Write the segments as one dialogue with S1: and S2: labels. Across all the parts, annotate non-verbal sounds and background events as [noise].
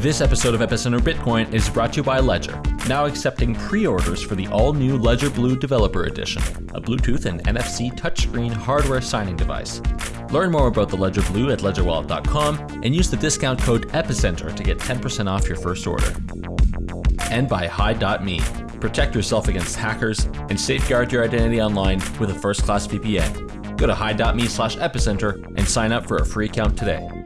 S1: This episode of Epicenter Bitcoin is brought to you by Ledger, now accepting pre-orders for the all-new Ledger Blue Developer Edition, a Bluetooth and NFC touchscreen hardware signing device. Learn more about the Ledger Blue at ledgerwallet.com and use the discount code EPICENTER to get 10% off your first order. And by Hide.me. Protect yourself against hackers and safeguard your identity online with a first-class VPN. Go to hide.me slash epicenter and sign up for a free account today.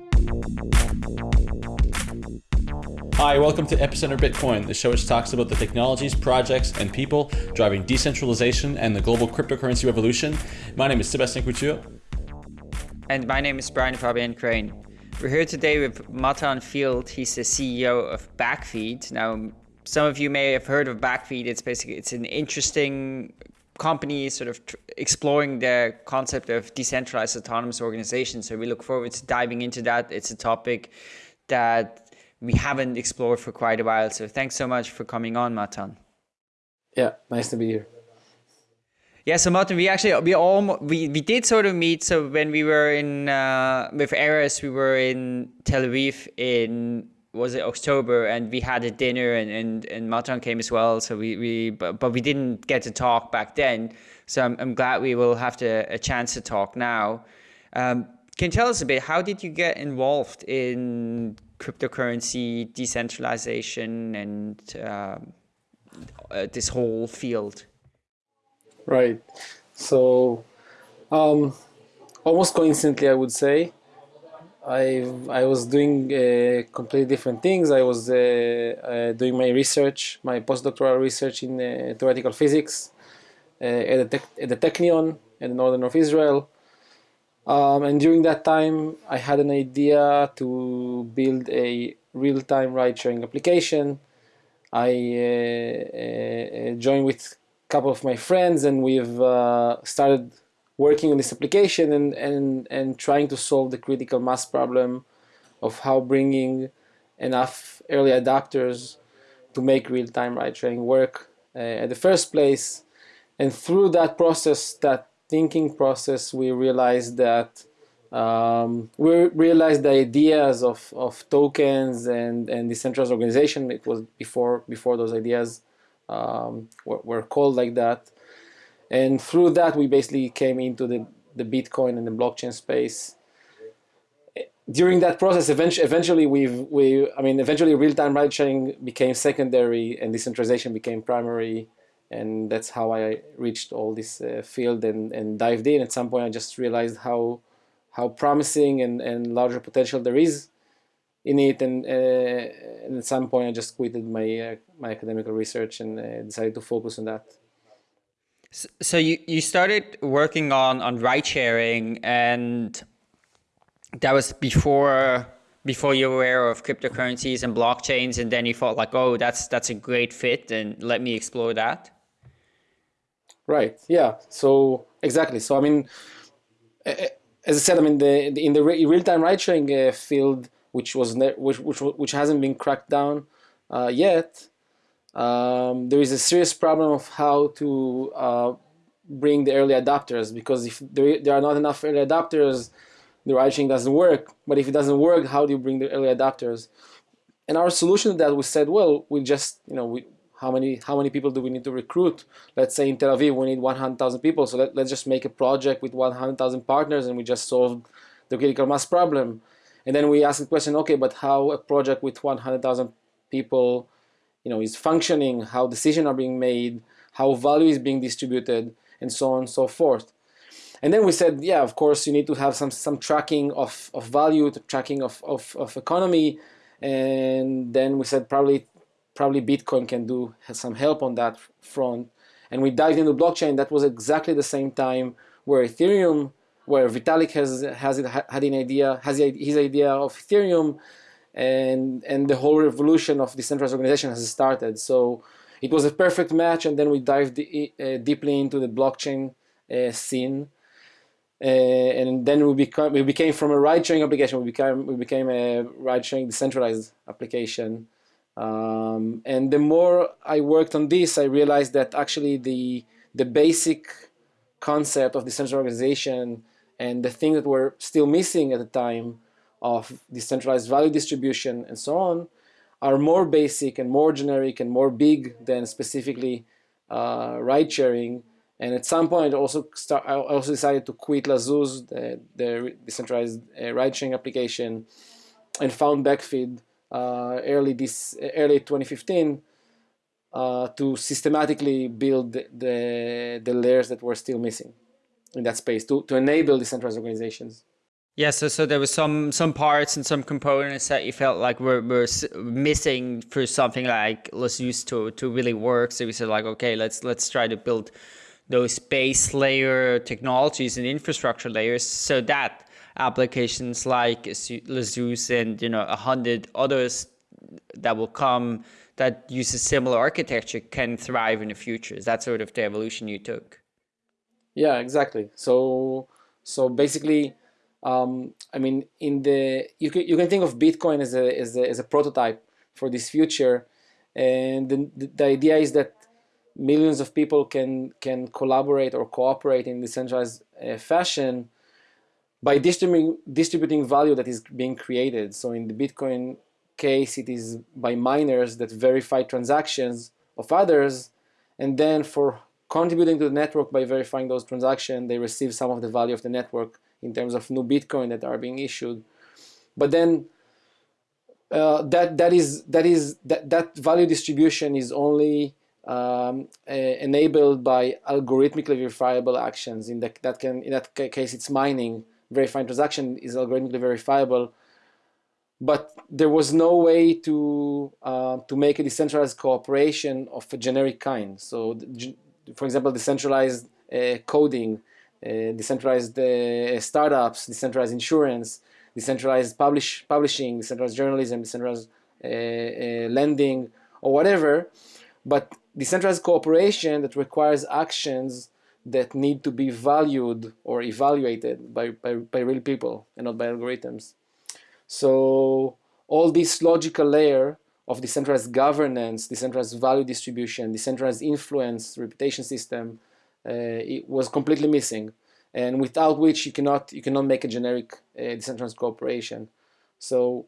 S1: Hi, welcome to Epicenter Bitcoin, the show which talks about the technologies, projects, and people driving decentralization and the global cryptocurrency revolution. My name is Sebastien Couture.
S2: And my name is Brian Fabian Crain. We're here today with Matan Field. He's the CEO of Backfeed. Now, some of you may have heard of Backfeed. It's basically it's an interesting company sort of exploring the concept of decentralized autonomous organizations. So we look forward to diving into that. It's a topic that we haven't explored for quite a while. So thanks so much for coming on, Matan.
S3: Yeah, nice to be here.
S2: Yeah, so Matan, we actually we all we, we did sort of meet. So when we were in uh, with Eris, we were in Tel Aviv in was it October, and we had a dinner, and and and Matan came as well. So we we but, but we didn't get to talk back then. So I'm I'm glad we will have to, a chance to talk now. Um, can you tell us a bit? How did you get involved in cryptocurrency, decentralization, and um, uh, this whole field?
S3: Right. So, um, almost coincidentally, I would say, I I was doing uh, completely different things. I was uh, uh, doing my research, my postdoctoral research in uh, theoretical physics at the, at the Technion in the northern of Israel. Um, and during that time, I had an idea to build a real-time ride-sharing application. I uh, uh, joined with a couple of my friends, and we've uh, started working on this application and, and, and trying to solve the critical mass problem of how bringing enough early adopters to make real-time ride-sharing work uh, at the first place. And through that process, that thinking process, we realized that um, we realized the ideas of, of tokens and, and decentralized organization. It was before before those ideas um, were, were, called like that. And through that, we basically came into the, the Bitcoin and the blockchain space. During that process, eventually, eventually we've, we, I mean, eventually real-time ride sharing became secondary and decentralization became primary and that's how I reached all this uh, field and, and dived in. At some point, I just realized how how promising and, and larger potential there is in it, and, uh, and at some point, I just quitted my uh, my academic research and uh, decided to focus on that.
S2: So you, you started working on, on ride sharing and that was before before you were aware of cryptocurrencies and blockchains and then you thought like oh that's that's a great fit and let me explore that
S3: Right. Yeah. So exactly. So I mean, as I said, I mean the, the in the real-time ride-sharing uh, field, which was which which which hasn't been cracked down uh, yet, um, there is a serious problem of how to uh, bring the early adopters because if there, there are not enough early adopters, the ride-sharing doesn't work. But if it doesn't work, how do you bring the early adopters? And our solution to that we said, well, we just you know we how many how many people do we need to recruit? Let's say in Tel Aviv we need 100,000 people, so let, let's just make a project with 100,000 partners and we just solved the critical mass problem. And then we ask the question, okay, but how a project with 100,000 people, you know, is functioning, how decisions are being made, how value is being distributed, and so on and so forth. And then we said, yeah, of course, you need to have some some tracking of, of value, tracking of, of, of economy, and then we said probably probably Bitcoin can do some help on that front. And we dived into blockchain. That was exactly the same time where Ethereum, where Vitalik has has it, had an idea, has his idea of Ethereum, and and the whole revolution of decentralized organization has started. So it was a perfect match. And then we dived uh, deeply into the blockchain uh, scene. Uh, and then we we became from a ride sharing application we became we became a ride sharing decentralized application um, and the more I worked on this, I realized that actually the the basic concept of decentralized organization and the thing that we're still missing at the time of decentralized value distribution and so on are more basic and more generic and more big than specifically uh, ride sharing. And at some point, also start, I also decided to quit La'Zooz, the, the decentralized uh, ride sharing application, and found Backfeed early this early 2015 uh, to systematically build the, the, layers that were still missing in that space to, to enable decentralized organizations.
S2: Yeah, so so there was some some parts and some components that you felt like were, were missing for something like La'Zooz to to really work. So we said like, okay, let's let's try to build those base layer technologies and infrastructure layers so that applications like La'Zooz and you know a hundred others that will come that use a similar architecture can thrive in the future. Is that sort of the evolution you took?
S3: Yeah, exactly. So so basically um, I mean, in the you can you can think of Bitcoin as a as a, as a prototype for this future, and the, the idea is that millions of people can can collaborate or cooperate in decentralized uh, fashion by distributing distributing value that is being created. So in the Bitcoin case, it is by miners that verify transactions of others, and then for contributing to the network by verifying those transactions, they receive some of the value of the network in terms of new Bitcoin that are being issued. But then uh, that that is that is that that value distribution is only um, uh, enabled by algorithmically verifiable actions. In that that can in that case, it's mining. Verifying transaction is algorithmically verifiable, but there was no way to uh, to make a decentralized cooperation of a generic kind. So, for example, decentralized uh, coding uh, decentralized uh, startups, decentralized insurance, decentralized publish, publishing, decentralized journalism, decentralized uh, lending, or whatever. But decentralized cooperation that requires actions that need to be valued or evaluated by, by, by real people and not by algorithms. So all this logical layer of decentralized governance, decentralized value distribution, decentralized influence, reputation system, uh, it was completely missing, and without which you cannot you cannot make a generic uh, decentralized cooperation. So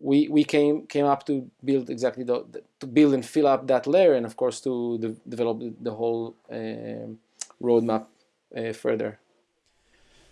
S3: we we came came up to build exactly the, to build and fill up that layer, and of course to de develop the, whole um, roadmap uh, further.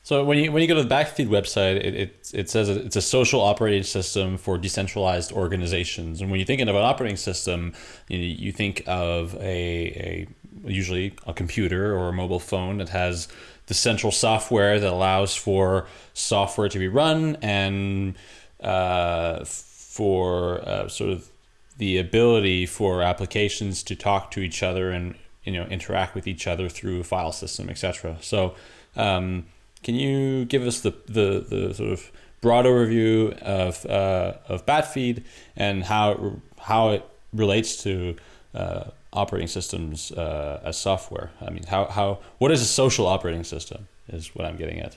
S1: So when you when you go to the Backfeed website, it, it, it says it's a social operating system for decentralized organizations. And when you're thinking of an operating system, you, you think of a, a usually a computer or a mobile phone that has the central software that allows for software to be run and uh, for uh, sort of the ability for applications to talk to each other and you know interact with each other through a file system, etc. So, um, can you give us the, the the sort of broad overview of uh, of Backfeed and how how it relates to uh, operating systems uh, as software? I mean, how, how what is a social operating system is what I'm getting at.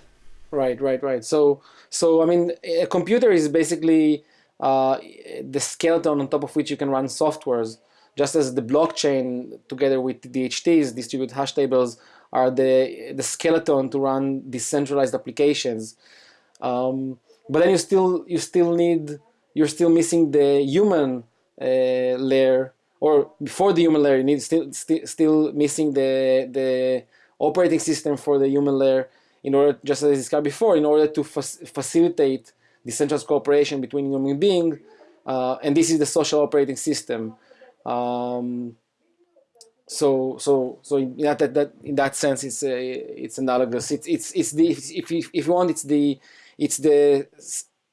S3: Right, right, right. So, so I mean, a computer is basically uh, the skeleton on top of which you can run softwares, just as the blockchain together with DHTs, distributed hash tables, are the the skeleton to run decentralized applications. Um, but then you still you still need you're still missing the human uh, layer or before the human layer, you need still st still missing the the operating system for the human layer in order, just as I described before, in order to fa facilitate decentralized cooperation between human beings, uh, and this is the social operating system. Um, so so so in that, that, that in that sense, it's a, it's analogous. It's it's it's the if you, if you want, it's the it's the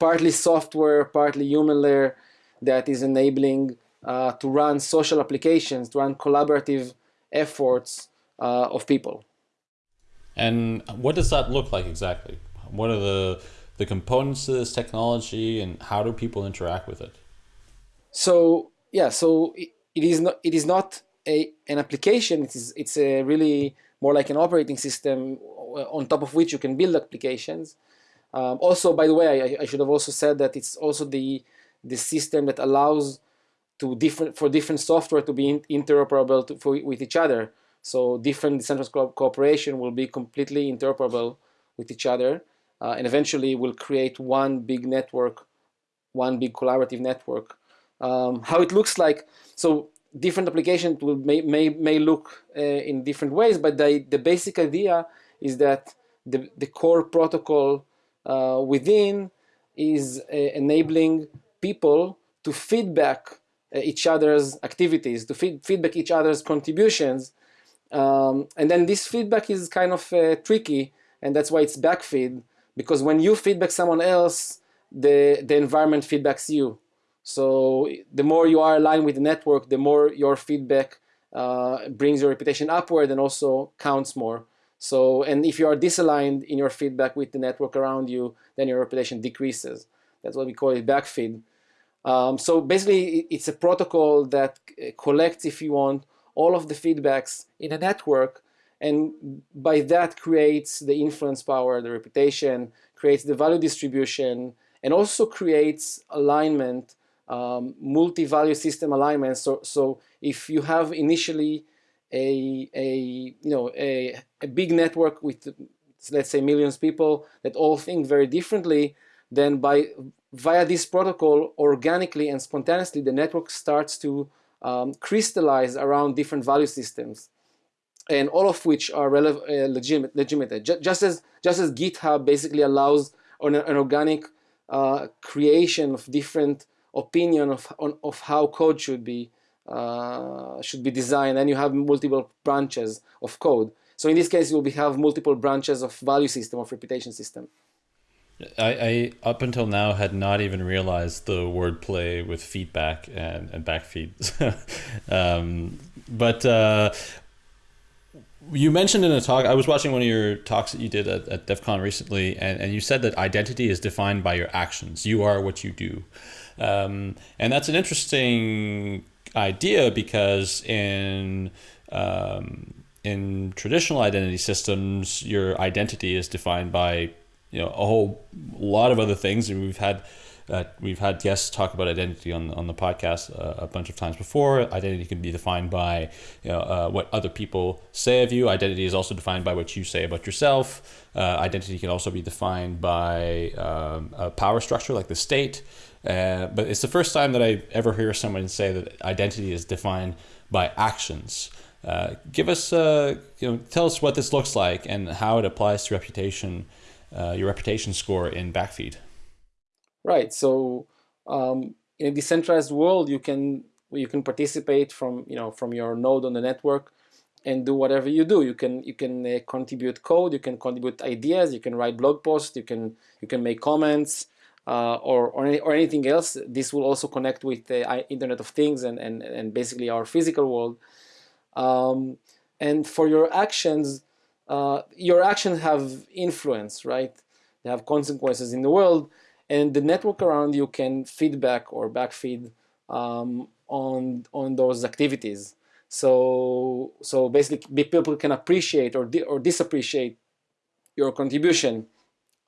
S3: partly software, partly human layer that is enabling uh, to run social applications, to run collaborative efforts uh, of people.
S1: And what does that look like exactly? What are the the components of this technology, and how do people interact with it?
S3: So yeah, so it, it is not it is not a an application. It is it's a really more like an operating system on top of which you can build applications. Um, also, by the way, I, I should have also said that it's also the the system that allows to different for different software to be interoperable to, for, with each other. So different decentralized co cooperation will be completely interoperable with each other, uh, and eventually will create one big network, one big collaborative network Um, how it looks like, so different applications will may, may, may look uh, in different ways, but the, the basic idea is that the, the core protocol uh, within is uh, enabling people to feedback uh, each other's activities, to feed, feedback each other's contributions. Um, and then this feedback is kind of uh, tricky, and that's why it's backfeed, because when you feedback someone else, the, the environment feedbacks you. So the more you are aligned with the network, the more your feedback uh, brings your reputation upward and also counts more. So, and if you are disaligned in your feedback with the network around you, then your reputation decreases. That's what we call it backfeed. Um, so basically, it's a protocol that collects, if you want, all of the feedbacks in a network, and by that creates the influence power, the reputation, creates the value distribution, and also creates alignment, um, multi-value system alignment. So, so if you have initially a, a you know a, a big network with let's say millions of people that all think very differently, then by via this protocol organically and spontaneously the network starts to um, crystallize around different value systems and all of which are uh, legitimate, legitimate. Just as just as GitHub basically allows an, an organic uh, creation of different opinion of on, of how code should be uh, should be designed, and you have multiple branches of code. So in this case, you will have multiple branches of value system of reputation system.
S1: I, I up until now had not even realized the wordplay with feedback and, and backfeed. [laughs] um, but uh, you mentioned in a talk, I was watching one of your talks that you did at, at DEVCON recently, and, and you said that identity is defined by your actions. You are what you do. Um, and that's an interesting idea because in um, in traditional identity systems, your identity is defined by you know a whole lot of other things, and we've had uh, we've had guests talk about identity on, on the podcast uh, a bunch of times before. Identity can be defined by you know, uh, what other people say of you. Identity is also defined by what you say about yourself. Uh, identity can also be defined by um, a power structure like the state. Uh, but it's the first time that I ever hear someone say that identity is defined by actions. Uh, give us, you know, tell us what this looks like and how it applies to reputation, your reputation score in Backfeed.
S3: Right. So um, in a decentralized world, you can you can participate from you know from your node on the network and do whatever you do. You can you can uh, contribute code, you can contribute ideas, you can write blog posts, you can you can make comments. Uh, or, or, any, or, anything else, this will also connect with the Internet of Things and, and, and basically our physical world. Um, and for your actions, uh, your actions have influence, right? They have consequences in the world and the network around you can feedback or backfeed um, on on those activities. So so basically, people can appreciate or or disappreciate your contribution.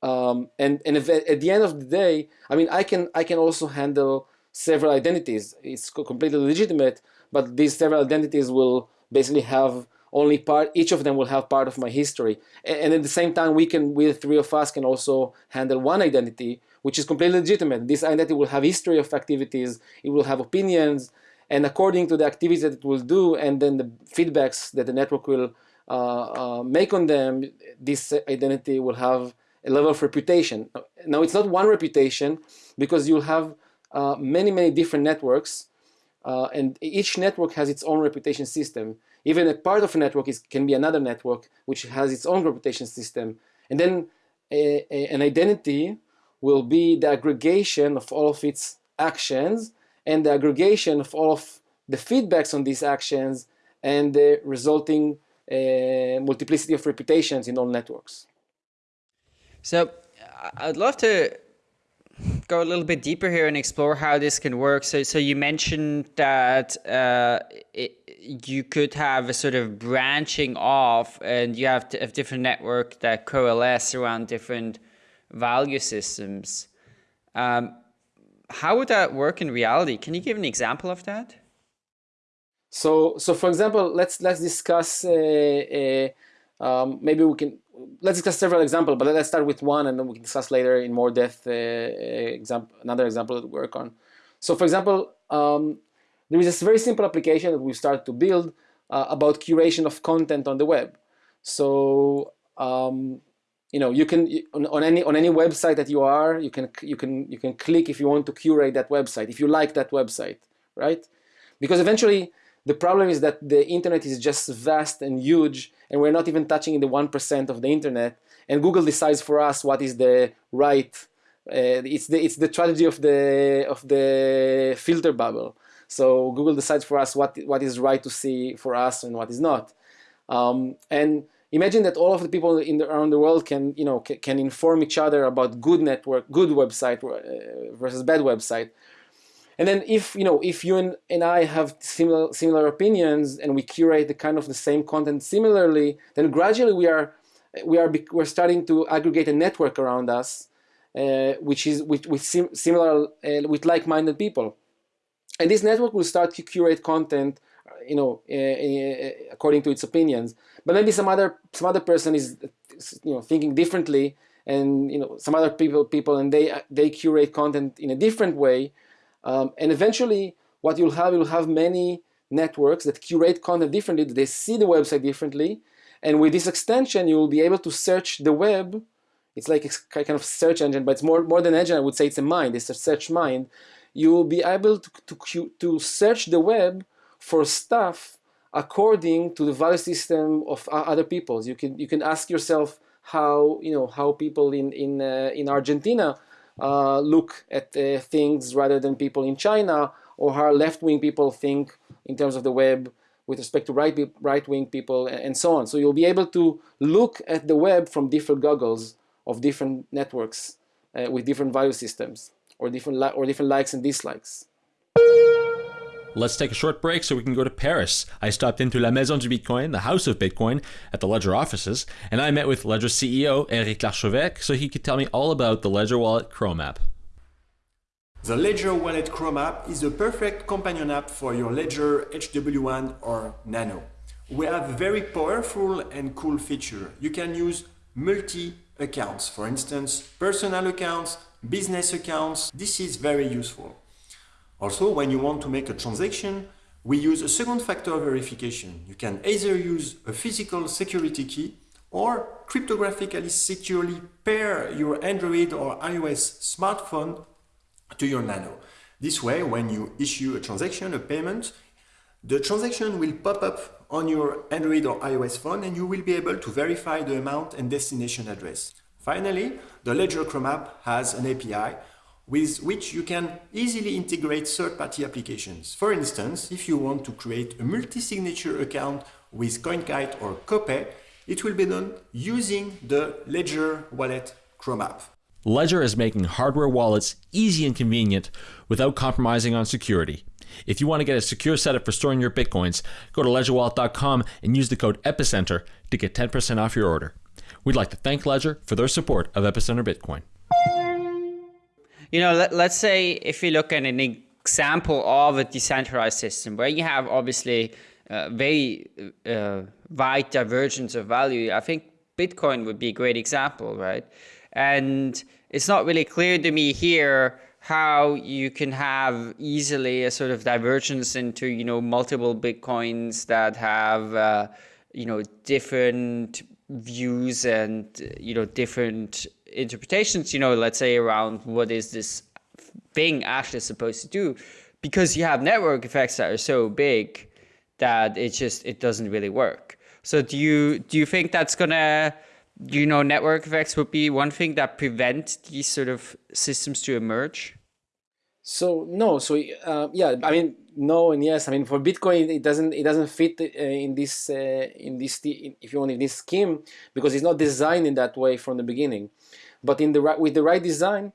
S3: Um, and and if, at the end of the day, I mean, I can I can also handle several identities. It's completely legitimate, but these several identities will basically have only part each of them will have part of my history and, at the same time we can we three of us can also handle one identity which is completely legitimate. This identity will have history of activities, it will have opinions, and according to the activities that it will do, and then the feedbacks that the network will uh, uh, make on them, this identity will have a level of reputation. Now, it's not one reputation because you'll have uh, many, many different networks, uh, and each network has its own reputation system. Even a part of a network is, can be another network which has its own reputation system. And then a, a, an identity will be the aggregation of all of its actions and the aggregation of all of the feedbacks on these actions and the resulting uh, multiplicity of reputations in all networks.
S2: So I'd love to go a little bit deeper here and explore how this can work. So, so you mentioned that uh, it, you could have a sort of branching off, and you have a different network that coalesce around different value systems. Um, how would that work in reality? Can you give an example of that?
S3: So, so for example, let's let's discuss. Uh, uh, um, maybe we can let's discuss several examples, but let's start with one, and then we can discuss later in more depth uh, example another example that we work on. So for example, um, there is this very simple application that we started to build uh, about curation of content on the web. So um, you know you can on, on, any on any website that you are you can you can you can click if you want to curate that website if you like that website right because eventually the problem is that the internet is just vast and huge and we're not even touching the 1% of the internet. And Google decides for us what is the right uh, it's the it's the strategy of the of the filter bubble. So Google decides for us what what is right to see for us and what is not. Um, and imagine that all of the people in the, around the world can you know can, can inform each other about good network good website uh, versus bad website and then if you know if you and, and I have similar similar opinions and we curate the kind of the same content similarly then gradually we are we are we're starting to aggregate a network around us uh, which is with, with sim similar uh, with like-minded people. And this network will start to curate content you know uh, uh, according to its opinions. But maybe some other some other person is you know thinking differently and you know some other people people and they they curate content in a different way um, and eventually what you'll have you'll have many networks that curate content differently they see the website differently. And with this extension you will be able to search the web. It's like a kind of search engine but it's more more than engine I would say it's a mind it's a search mind. You will be able to, to, to search the web for stuff according to the value system of other peoples. You can you can ask yourself how you know how people in in uh, in Argentina uh, look at uh, things rather than people in China, or how left-wing people think in terms of the web with respect to right right-wing people and so on. So you'll be able to look at the web from different goggles of different networks uh, with different value systems or different or different likes and dislikes.
S1: Let's take a short break so we can go to Paris. I stopped into La Maison du Bitcoin, the house of Bitcoin, at the Ledger offices, and I met with Ledger CEO Eric Larchevêque so he could tell me all about the Ledger Wallet Chrome app.
S4: The Ledger Wallet Chrome app is the perfect companion app for your Ledger HW1 or Nano. We have a very powerful and cool feature. You can use multi-accounts, for instance, personal accounts, business accounts. This is very useful. Also, when you want to make a transaction, we use a second factor verification. You can either use a physical security key or cryptographically securely pair your Android or iOS smartphone to your Nano. This way, when you issue a transaction, a payment, the transaction will pop up on your Android or iOS phone and you will be able to verify the amount and destination address. Finally, the Ledger Chrome app has an API with which you can easily integrate third-party applications. For instance, if you want to create a multi-signature account with CoinKite or Copay, it will be done using the Ledger Wallet Chrome app.
S1: Ledger is making hardware wallets easy and convenient without compromising on security. If you want to get a secure setup for storing your bitcoins, go to ledgerwallet.com and use the code EPICENTER to get 10% off your order. We'd like to thank Ledger for their support of Epicenter Bitcoin.
S2: You know, let, let's say if you look at an example of a decentralized system where you have obviously uh, very uh, wide divergence of value, I think Bitcoin would be a great example, right? And it's not really clear to me here how you can have easily a sort of divergence into, you know, multiple Bitcoins that have, uh, you know, different views and, you know, different interpretations, you know, let's say around what is this thing actually supposed to do, because you have network effects that are so big that it just it doesn't really work. So do you do you think that's gonna you know network effects would be one thing that prevent these sort of systems to emerge?
S3: So no, so uh, yeah, I mean no and yes. I mean for Bitcoin, it doesn't it doesn't fit uh, in this uh, in this if you want in this scheme because it's not designed in that way from the beginning. But in the right, with the right design,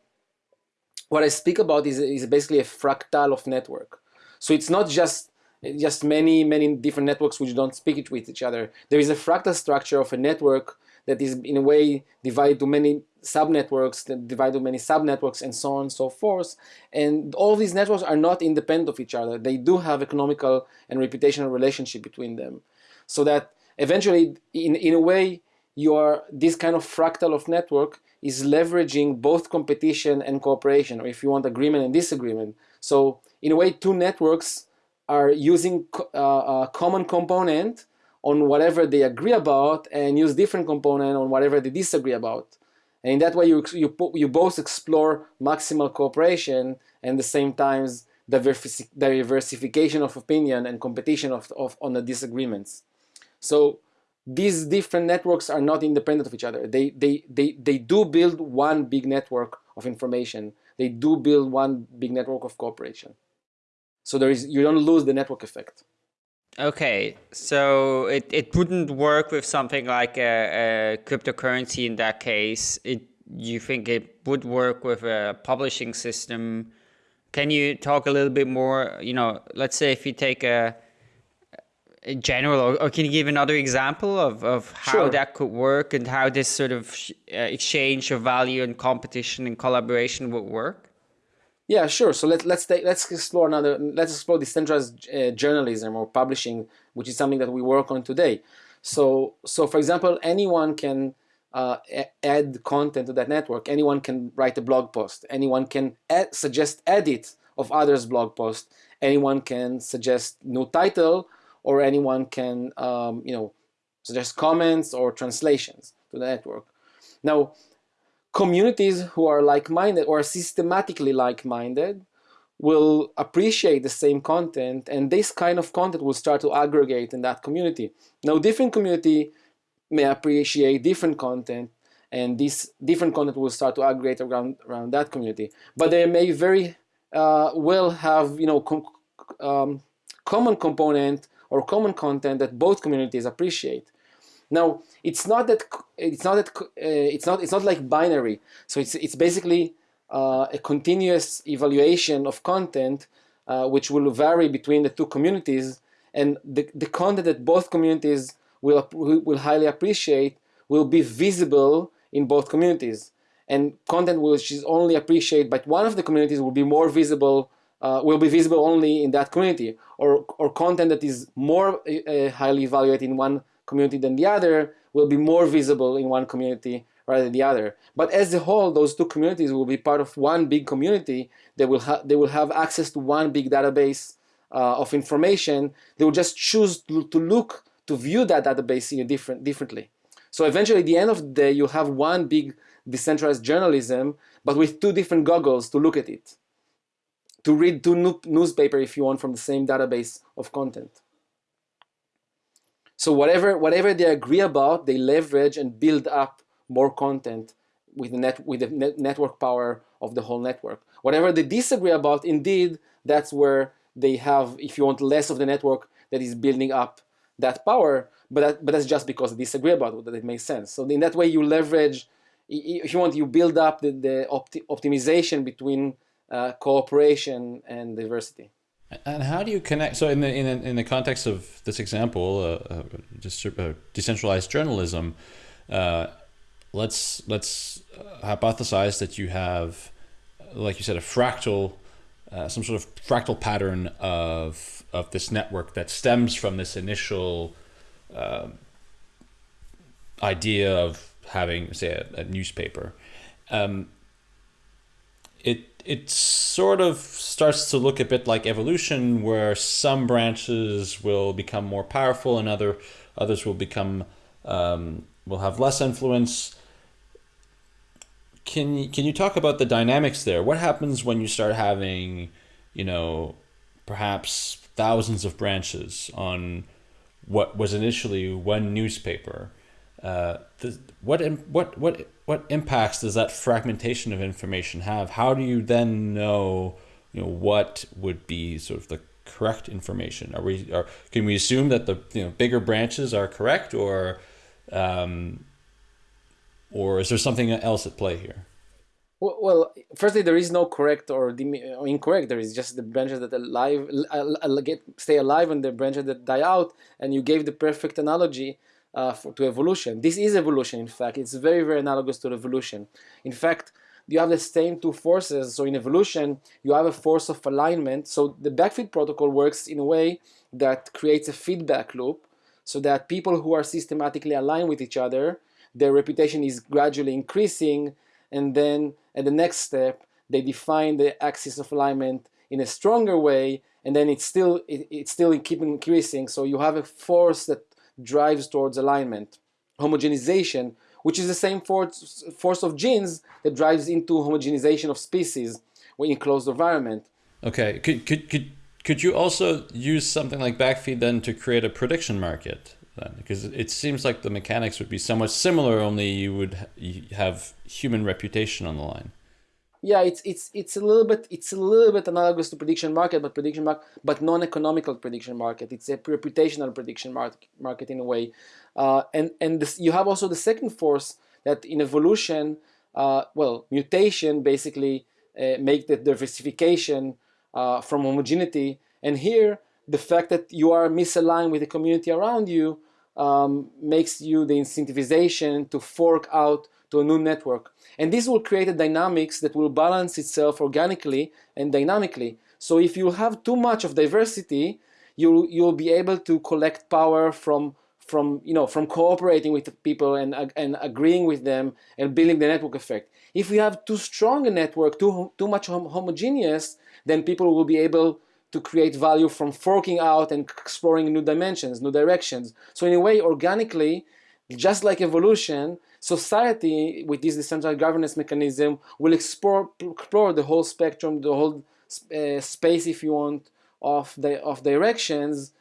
S3: what I speak about is, is basically a fractal of network. So it's not just just many, many different networks which don't speak with each other. There is a fractal structure of a network that is in a way divided to many subnetworks, that divide to many subnetworks and so on and so forth. And all these networks are not independent of each other. They do have economical and reputational relationship between them. So that eventually, in, in a way, you are this kind of fractal of network is leveraging both competition and cooperation, or if you want agreement and disagreement. So in a way, two networks are using uh, a common component on whatever they agree about and use different component on whatever they disagree about. And in that way, you, you, you both explore maximal cooperation and the same times diversification of opinion and competition of, of on the disagreements. So these different networks are not independent of each other. They, they, they, they do build one big network of information. They do build one big network of cooperation. So there is you don't lose the network effect.
S2: Okay, so it, it wouldn't work with something like a, a cryptocurrency in that case. It you think it would work with a publishing system? Can you talk a little bit more? You know, let's say if you take a, a general, or, or, can you give another example of, of how sure. that could work and how this sort of uh, exchange of value and competition and collaboration would work?
S3: Yeah, sure. So let, let's take, let's explore another. Let's explore decentralized uh, journalism or publishing, which is something that we work on today. So, so for example, anyone can uh, add content to that network. Anyone can write a blog post. Anyone can add, suggest edit of others' blog post. Anyone can suggest new title, or anyone can, um, you know, suggest comments or translations to the network. Now, communities who are like-minded or systematically like-minded will appreciate the same content and this kind of content will start to aggregate in that community. Now different community may appreciate different content and this different content will start to aggregate around, around that community. But they may very uh, well have you know com um, common component or common content that both communities appreciate. Now, it's not that it's not that uh, it's not it's not like binary. So it's it's basically uh, a continuous evaluation of content, uh, which will vary between the two communities, and the the content that both communities will will highly appreciate will be visible in both communities, and content which is only appreciated by one of the communities will be more visible. Uh, will be visible only in that community, or or content that is more uh, highly evaluated in one community than the other will be more visible in one community rather than the other. But as a whole, those two communities will be part of one big community. They will, they will have access to one big database uh, of information. They will just choose to, to look, to view that database in a different, differently. So eventually, at the end of the day, you'll have one big decentralized journalism, but with two different goggles to look at it. To read two newspaper if you want from the same database of content. So whatever whatever they agree about, they leverage and build up more content with the net with the net network power of the whole network. Whatever they disagree about, indeed, that's where they have, if you want, less of the network that is building up that power. But that, but that's just because they disagree about it, that it makes sense. So in that way, you leverage. If you want, you build up the, the opti optimization between uh, cooperation and diversity.
S1: And how do you connect? So, in the in in the context of this example, uh, uh, just uh, decentralized journalism, uh, let's let's hypothesize that you have, like you said, a fractal, some sort of fractal pattern of of this network that stems from this initial um, idea of having, say, a, a newspaper. Um, it it sort of starts to look a bit like evolution where some branches will become more powerful and other others will become um, will have less influence. Can you, can you talk about the dynamics there? What happens when you start having you know perhaps thousands of branches on what was initially one newspaper? Uh, the, what what what what impacts does that fragmentation of information have? How do you then know, you know, what would be sort of the correct information? Are we, are, can we assume that the you know bigger branches are correct, or, um, or is there something else at play here?
S3: Well, firstly, there is no correct or incorrect. There is just the branches that alive get stay alive and the branches that die out. And you gave the perfect analogy uh, for, to evolution. This is evolution, in fact. It's very, very analogous to evolution. In fact, you have the same two forces. So in evolution, you have a force of alignment. So the backfeed protocol works in a way that creates a feedback loop so that people who are systematically aligned with each other, their reputation is gradually increasing. And then at the next step, they define the axis of alignment in a stronger way, and then it's still it, it's still keep increasing. So you have a force that drives towards alignment, homogenization, which is the same force force of genes that drives into homogenization of species when in closed environment.
S1: Okay, could could could could you also use something like backfeed then to create a prediction market? Then? Because it seems like the mechanics would be somewhat similar, only you would have human reputation on the line.
S3: Yeah, it's it's it's a little bit it's a little bit analogous to prediction market, but prediction market, but non-economical prediction market. It's a reputational prediction market market in a way, uh, and and this, you have also the second force that in evolution, uh, well, mutation basically uh, make the diversification uh, from homogeneity. And here, the fact that you are misaligned with the community around you um, makes you the incentivization to fork out to a new network. And this will create a dynamics that will balance itself organically and dynamically. So if you have too much of diversity, you you'll be able to collect power from from you know from cooperating with people and and agreeing with them and building the network effect. If we have too strong a network, too too much hom homogeneous, then people will be able to create value from forking out and exploring new dimensions, new directions. So in a way, organically, just like evolution, society with this decentralized governance mechanism will explore, explore the whole spectrum, the whole uh, space, if you want, of the of directions,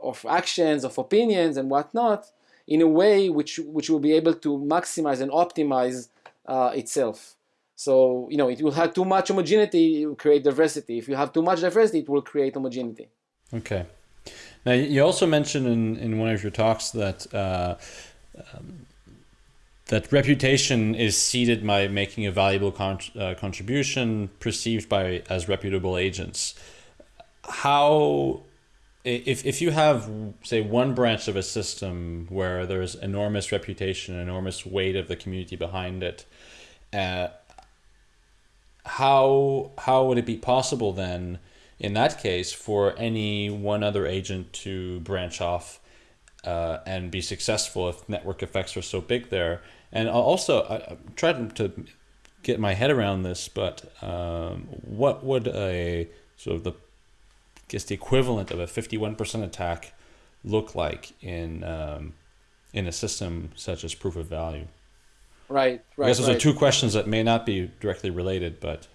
S3: of actions, of opinions, and whatnot, in a way which which will be able to maximize and optimize uh, itself. So, you know, it will have too much homogeneity, it will create diversity. If you have too much diversity, it will create homogeneity.
S1: Okay. Now, you also mentioned in, in one of your talks that uh, um, that reputation is seeded by making a valuable con uh, contribution perceived by as reputable agents. How, if, if you have, say, one branch of a system where there's enormous reputation, enormous weight of the community behind it, uh, how how would it be possible then in that case for any one other agent to branch off uh, and be successful if network effects are so big there and also I, am trying to get my head around this but um, what would a sort of the I guess the equivalent of a 51% attack look like in um, in a system such as proof of value
S3: Right, right.
S1: I guess those
S3: right.
S1: are two questions that may not be directly related, but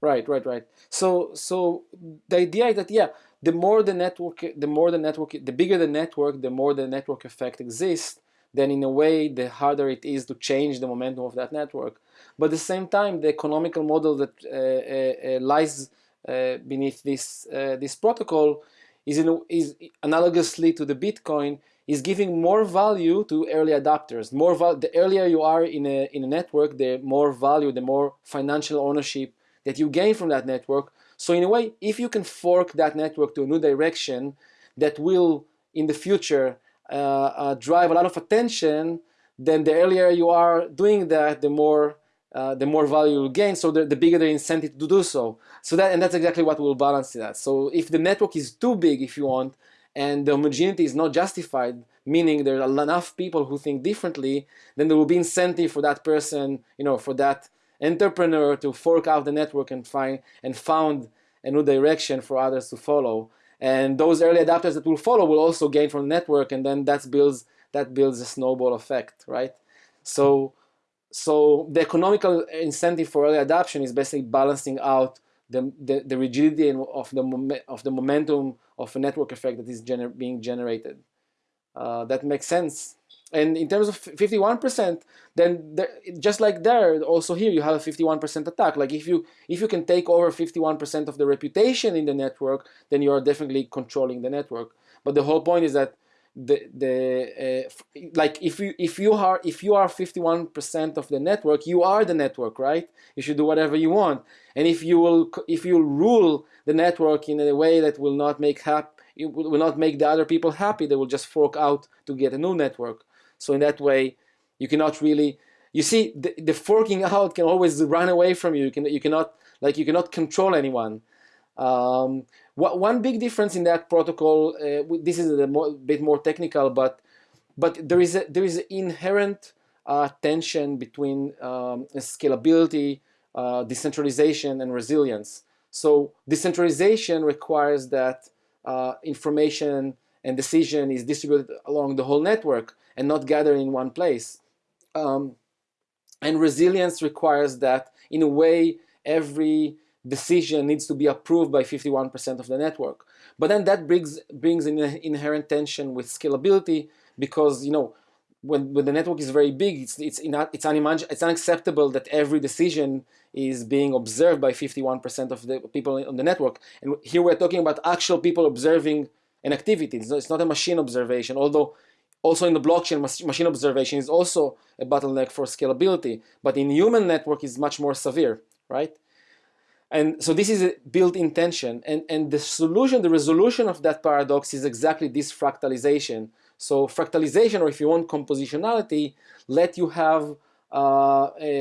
S3: right, right, right. So, so the idea is that yeah, the more the network, the more the network, the bigger the network, the more the network effect exists. Then, in a way, the harder it is to change the momentum of that network. But at the same time, the economical model that uh, uh, uh lies uh, beneath this uh, this protocol is in, is analogously to the Bitcoin is giving more value to early adopters. More the earlier you are in a, in a network, the more value, the more financial ownership that you gain from that network. So in a way, if you can fork that network to a new direction that will, in the future, drive a lot of attention, then the earlier you are doing that, the more uh, the more value you gain, so the, the, bigger the incentive to do so. So that and that's exactly what will balance that. So if the network is too big, if you want, and the homogeneity is not justified, meaning there are enough people who think differently, then there will be incentive for that person, you know, for that entrepreneur to fork out the network and find and found a new direction for others to follow. And those early adapters that will follow will also gain from the network, and then that builds that builds a snowball effect, right? So, so the economical incentive for early adoption is basically balancing out the, the, the rigidity of the, of the momentum of a network effect that is gener being generated. Uh, that makes sense. And in terms of 51%, then just like there, also here you have a 51% attack. Like if you if you can take over 51% of the reputation in the network, then you are definitely controlling the network. But the whole point is that the the uh, like if you if you are if you are 51% of the network you are the network right you should do whatever you want and if you will if you rule the network in a way that will not make hap it will not make the other people happy they will just fork out to get a new network so in that way you cannot really you see the, the forking out can always run away from you. You can you cannot like you cannot control anyone. Um, one big difference in that protocol, uh, this is a more, bit more technical, but but there is a, there is an inherent uh, tension between um, scalability, uh, decentralization, and resilience. So decentralization requires that uh, information and decision is distributed along the whole network and not gathered in one place. Um, and resilience requires that, in a way, every decision needs to be approved by 51% of the network. But then that brings brings an inherent tension with scalability because you know when, when the network is very big, it's it's it's, it's unacceptable that every decision is being observed by 51% of the people on the network. And here we're talking about actual people observing an activity. It's not a machine observation, although also in the blockchain, machine observation is also a bottleneck for scalability. But in human network is much more severe, right? And so this is a built-in tension. And, and the solution, the resolution of that paradox is exactly this fractalization. So fractalization, or if you want compositionality, let you have uh, a,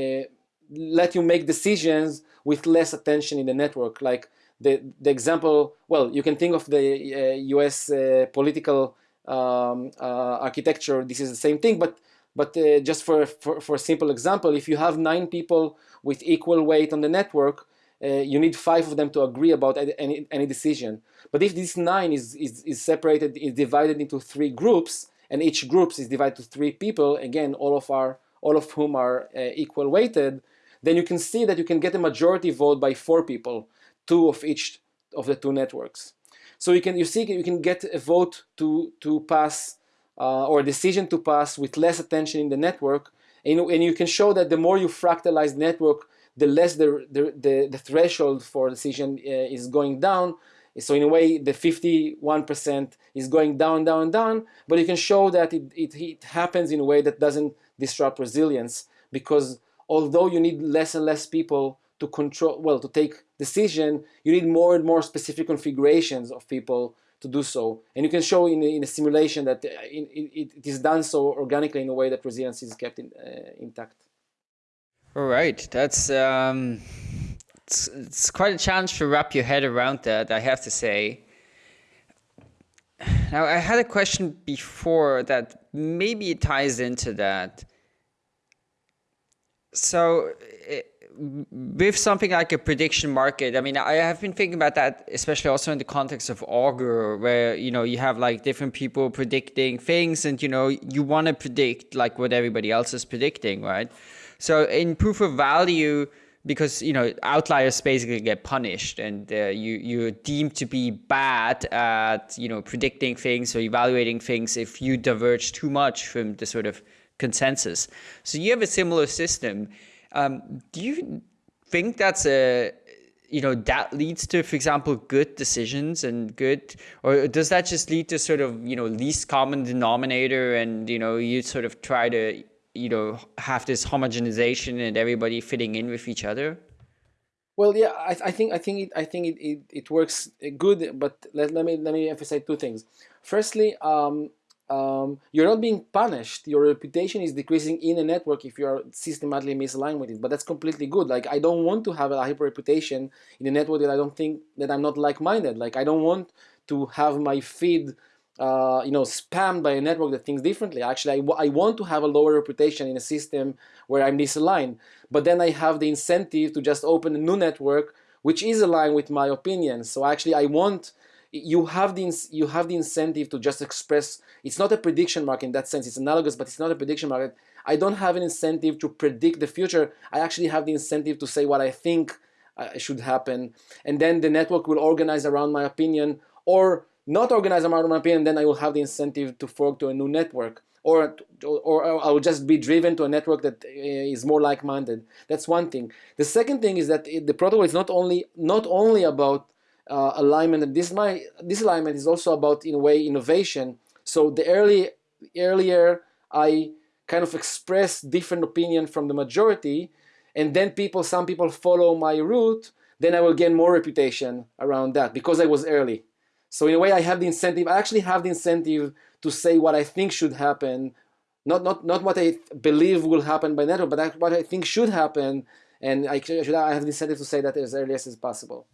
S3: a, let you make decisions with less attention in the network. Like the, the example, well, you can think of the uh, US uh, political um, uh, architecture. This is the same thing, but but uh, just for, for, for a simple example, if you have nine people with equal weight on the network, uh, you need five of them to agree about any, any decision. But if this nine is, is, is separated, is divided into three groups, and each group is divided to three people, again, all of, our, all of whom are uh, equal weighted, then you can see that you can get a majority vote by four people, two of each of the two networks. So you can you see you can get a vote to to pass uh, or a decision to pass with less attention in the network, and, and you can show that the more you fractalize the network, the less the, the, the, the threshold for decision uh, is going down. So in a way, the 51% is going down, down, down, but you can show that it, it, it happens in a way that doesn't disrupt resilience. Because although you need less and less people to control, well, to take decision, you need more and more specific configurations of people to do so. And you can show in, in a simulation that uh, it, is done so organically in a way that resilience is kept in, uh, intact.
S2: All right, that's um, it's, it's quite a challenge to wrap your head around that, I have to say. Now, I had a question before that maybe it ties into that. So, it, with something like a prediction market, I mean, I have been thinking about that, especially also in the context of Augur, where, you know, you have like different people predicting things and, you know, you want to predict like what everybody else is predicting, right? So in proof of value, because, you know, outliers basically get punished and uh, you, you're deemed to be bad at, you know, predicting things or evaluating things if you diverge too much from the sort of consensus. So you have a similar system um, do you think that's a you know that leads to for example good decisions and good or does that just lead to sort of you know least common denominator and you know you sort of try to you know have this homogenization and everybody fitting in with each other?
S3: Well yeah i, I think i think it i think it, it, it works good but let, let me let me emphasize two things. Firstly um, um, you're not being punished. Your reputation is decreasing in a network if you are systematically misaligned with it. But that's completely good. Like I don't want to have a hyper reputation in a network that I don't think that I'm not like-minded. Like I don't want to have my feed, uh, you know, spammed by a network that thinks differently. Actually, I, I want to have a lower reputation in a system where I'm misaligned. But then I have the incentive to just open a new network which is aligned with my opinions. So actually, I want you have the you have the incentive to just express it's not a prediction market in that sense it's analogous but it's not a prediction market I don't have an incentive to predict the future I actually have the incentive to say what I think uh, should happen and then the network will organize around my opinion or not organize around my opinion then I will have the incentive to fork to a new network or, or, or I will just be driven to a network that uh, is more like-minded. That's one thing. The second thing is that the protocol is not only not only about uh, alignment. And this my this alignment is also about in a way innovation. So the early earlier I kind of express different opinion from the majority and then people some people follow my route then I will gain more reputation around that because I was early. So in a way I have the incentive I actually have the incentive to say what I think should happen. Not not not what I believe will happen by network but what I think should happen. And I, should, I have the incentive to say that as early as possible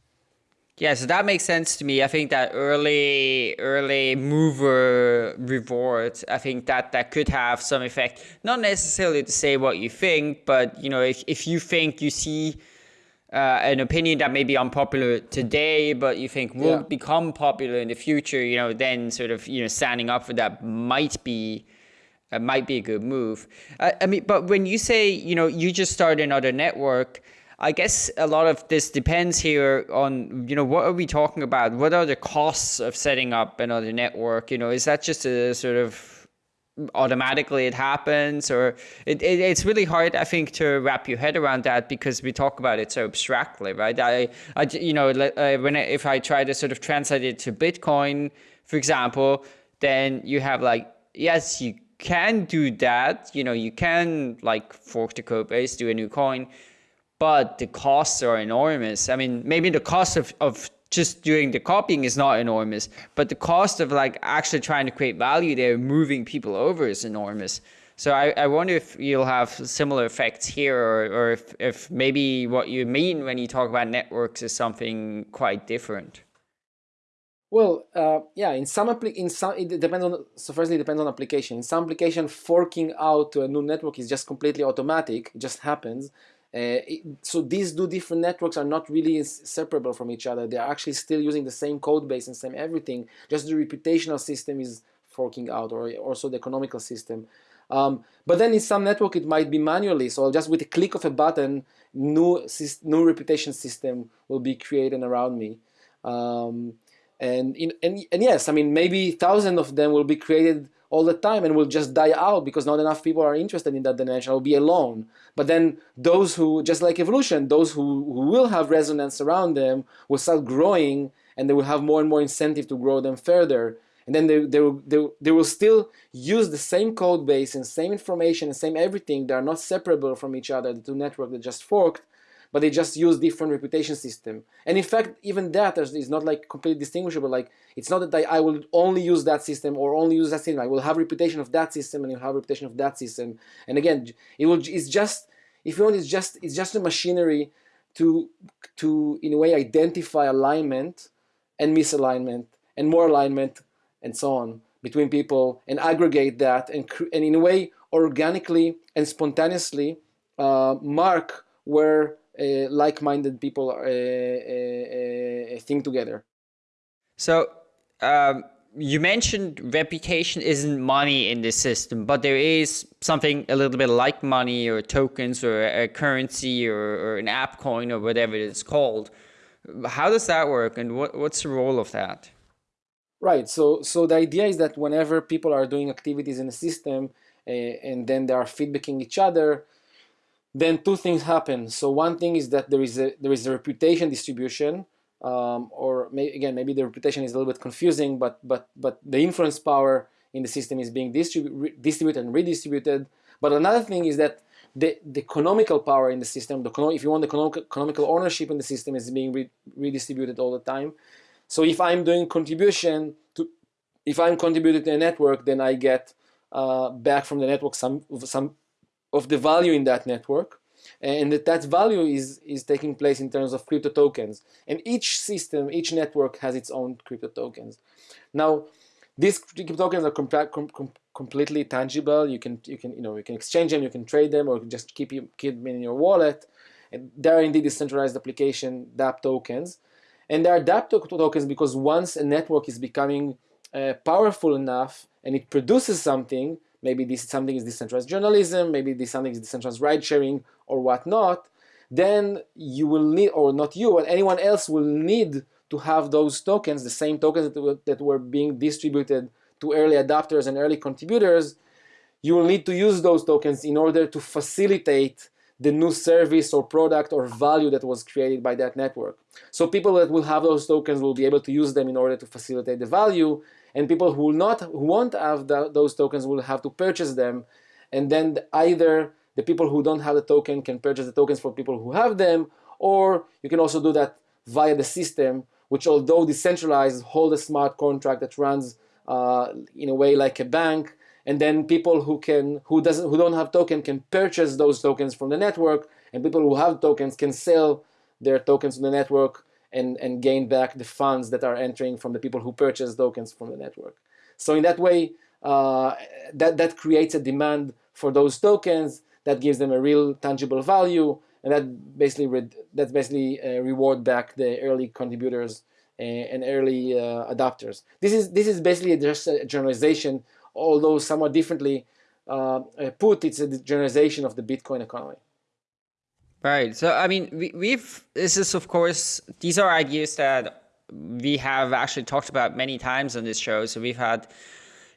S2: yeah, so that makes sense to me. I think that early early mover reward, I think that that could have some effect. Not necessarily to say what you think, but you know, if if you think you see uh, an opinion that may be unpopular today, but you think will
S3: Yeah.
S2: become popular in the future, you know, then sort of you know standing up for that might be uh, might be a good move. Uh, I mean, but when you say you know you just start another network, I guess a lot of this depends here on you know what are we talking about? What are the costs of setting up another network? You know, is that just a sort of automatically it happens or it, it, it's really hard i think to wrap your head around that because we talk about it so abstractly right i, I you know uh, when I, if i try to sort of translate it to bitcoin for example then you have like yes you can do that you know you can like fork the code base do a new coin but the costs are enormous i mean maybe the cost of, of just doing the copying is not enormous, but the cost of like actually trying to create value there, moving people over is enormous. So I, I wonder if you'll have similar effects here or, or if, if maybe what you mean when you talk about networks is something quite different.
S3: Well, uh, yeah, in some in some it depends on so firstly it depends on application. In some application, forking out to a new network is just completely automatic. It just happens. Uh, it, so these two different networks are not really separable from each other. They are actually still using the same code base and same everything. Just the reputational system is forking out, or also the economical system. Um, but then in some network it might be manually. So just with a click of a button, new new reputation system will be created around me. Um, and, in, and and yes, I mean maybe thousands of them will be created all the time and will just die out because not enough people are interested in that dimension. I'll be alone. But then those who, just like evolution, those who, who will have resonance around them will start growing and they will have more and more incentive to grow them further. And then they, they, will, they, they will still use the same code base and same information and same everything. They are not separable from each other, the two networks that just forked but they just use different reputation system. And in fact, even that is not like completely distinguishable. Like it's not that I, I will only use that system or only use that system. I will have reputation of that system and you'll have reputation of that system. And again, it will. It's just if you want, it's just it's just a machinery to to in a way identify alignment and misalignment and more alignment and so on between people and aggregate that and and in a way organically and spontaneously uh, mark where like-minded people uh, uh, think together.
S2: So um, you mentioned reputation isn't money in this system, but there is something a little bit like money or tokens or a currency or, or an app coin or whatever it's called. How does that work and what, what's the role of that?
S3: Right. So, so the idea is that whenever people are doing activities in the system uh, and then they are feedbacking each other, then two things happen. So one thing is that there is a there is a reputation distribution, um, or may, again maybe the reputation is a little bit confusing, but but but the influence power in the system is being distribu distributed and redistributed. But another thing is that the, the economical power in the system, the if you want the economical ownership in the system, is being re redistributed all the time. So if I'm doing contribution to, if I'm contributing to a network, then I get uh, back from the network some some of the value in that network and that that value is is taking place in terms of crypto tokens. And each system each network has its own crypto tokens. Now these crypto tokens are com com completely tangible. You can you can you know you can exchange them you can trade them or just keep you keep them in your wallet. And they're indeed decentralized application dApp tokens. And they are dApp tokens because once a network is becoming uh, powerful enough and it produces something maybe this something is decentralized journalism, maybe this something is decentralized ride sharing or whatnot, then you will need, or not you, but anyone else will need to have those tokens, the same tokens that were, that were being distributed to early adopters and early contributors, you will need to use those tokens in order to facilitate the new service or product or value that was created by that network. So people that will have those tokens will be able to use them in order to facilitate the value and people who will not who won't have the, those tokens will have to purchase them. And then either the people who don't have the token can purchase the tokens for people who have them or you can also do that via the system which although decentralized hold a smart contract that runs uh, in a way like a bank. And then people who can who doesn't who don't have token can purchase those tokens from the network. And people who have tokens can sell their tokens to the network and, and gain back the funds that are entering from the people who purchase tokens from the network. So in that way, uh, that, that creates a demand for those tokens that gives them a real tangible value and that basically re- that basically uh, reward back the early contributors and, and early uh, adopters. This is this is basically just a generalization, although somewhat differently uh, put. It's a generalization of the Bitcoin economy.
S2: Right. So I mean, we, we've this is of course these are ideas that we have actually talked about many times on this show. So we've had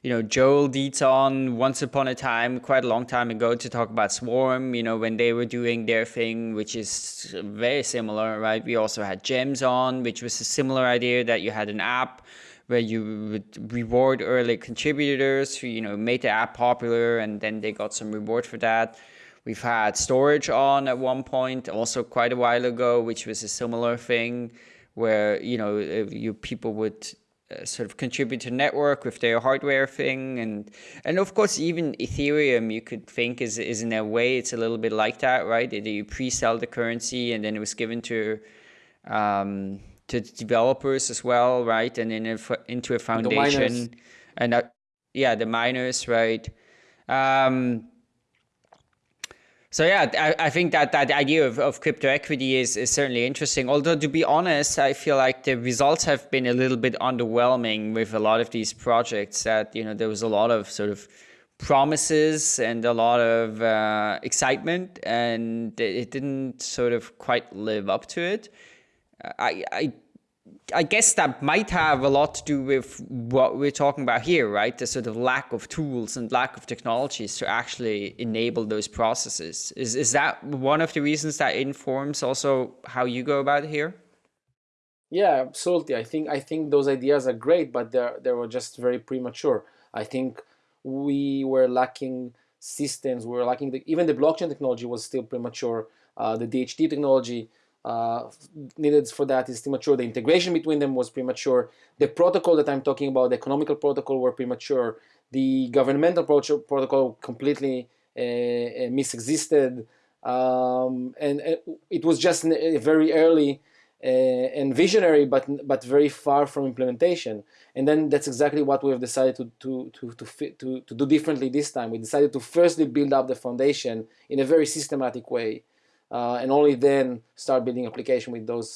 S2: you know, Joel Dietz on once upon a time, quite a long time ago, to talk about Swarm, you know, when they were doing their thing, which is very similar, right? We also had Gems on, which was a similar idea that you had an app where you would reward early contributors who, you know, made the app popular and then they got some reward for that. We've had Storj on at one point, also quite a while ago, which was a similar thing where, you know, you people would uh, sort of contribute to network with their hardware thing. And and of course even ethereum you could think is is in a way it's a little bit like that right? You pre-sell the currency and then it was given to um, to developers as well right? And then into a foundation and uh, yeah the miners right? Um, so yeah, I, I, think that that idea of, of crypto equity is, is certainly interesting. Although to be honest, I feel like the results have been a little bit underwhelming with a lot of these projects. That you know there was a lot of sort of promises and a lot of uh, excitement, and it didn't sort of quite live up to it. I, I I guess that might have a lot to do with what we're talking about here, right? The sort of lack of tools and lack of technologies to actually enable those processes. Is is that one of the reasons that informs also how you go about here?
S3: Yeah, absolutely. I think I think those ideas are great, but they they were just very premature. I think we were lacking systems. We were lacking the, even the blockchain technology was still premature. Uh, the DHT technology uh, needed for that is premature. The integration between them was premature. The protocol that I'm talking about, the economical protocol, were premature. The governmental protocol completely uh, uh, misexisted, um, and, and, it was just very early uh, and visionary, but but very far from implementation. And then that's exactly what we have decided to to to to, fit, to, to do differently this time. We decided to firstly build up the foundation in a very systematic way uh, and only then start building application with those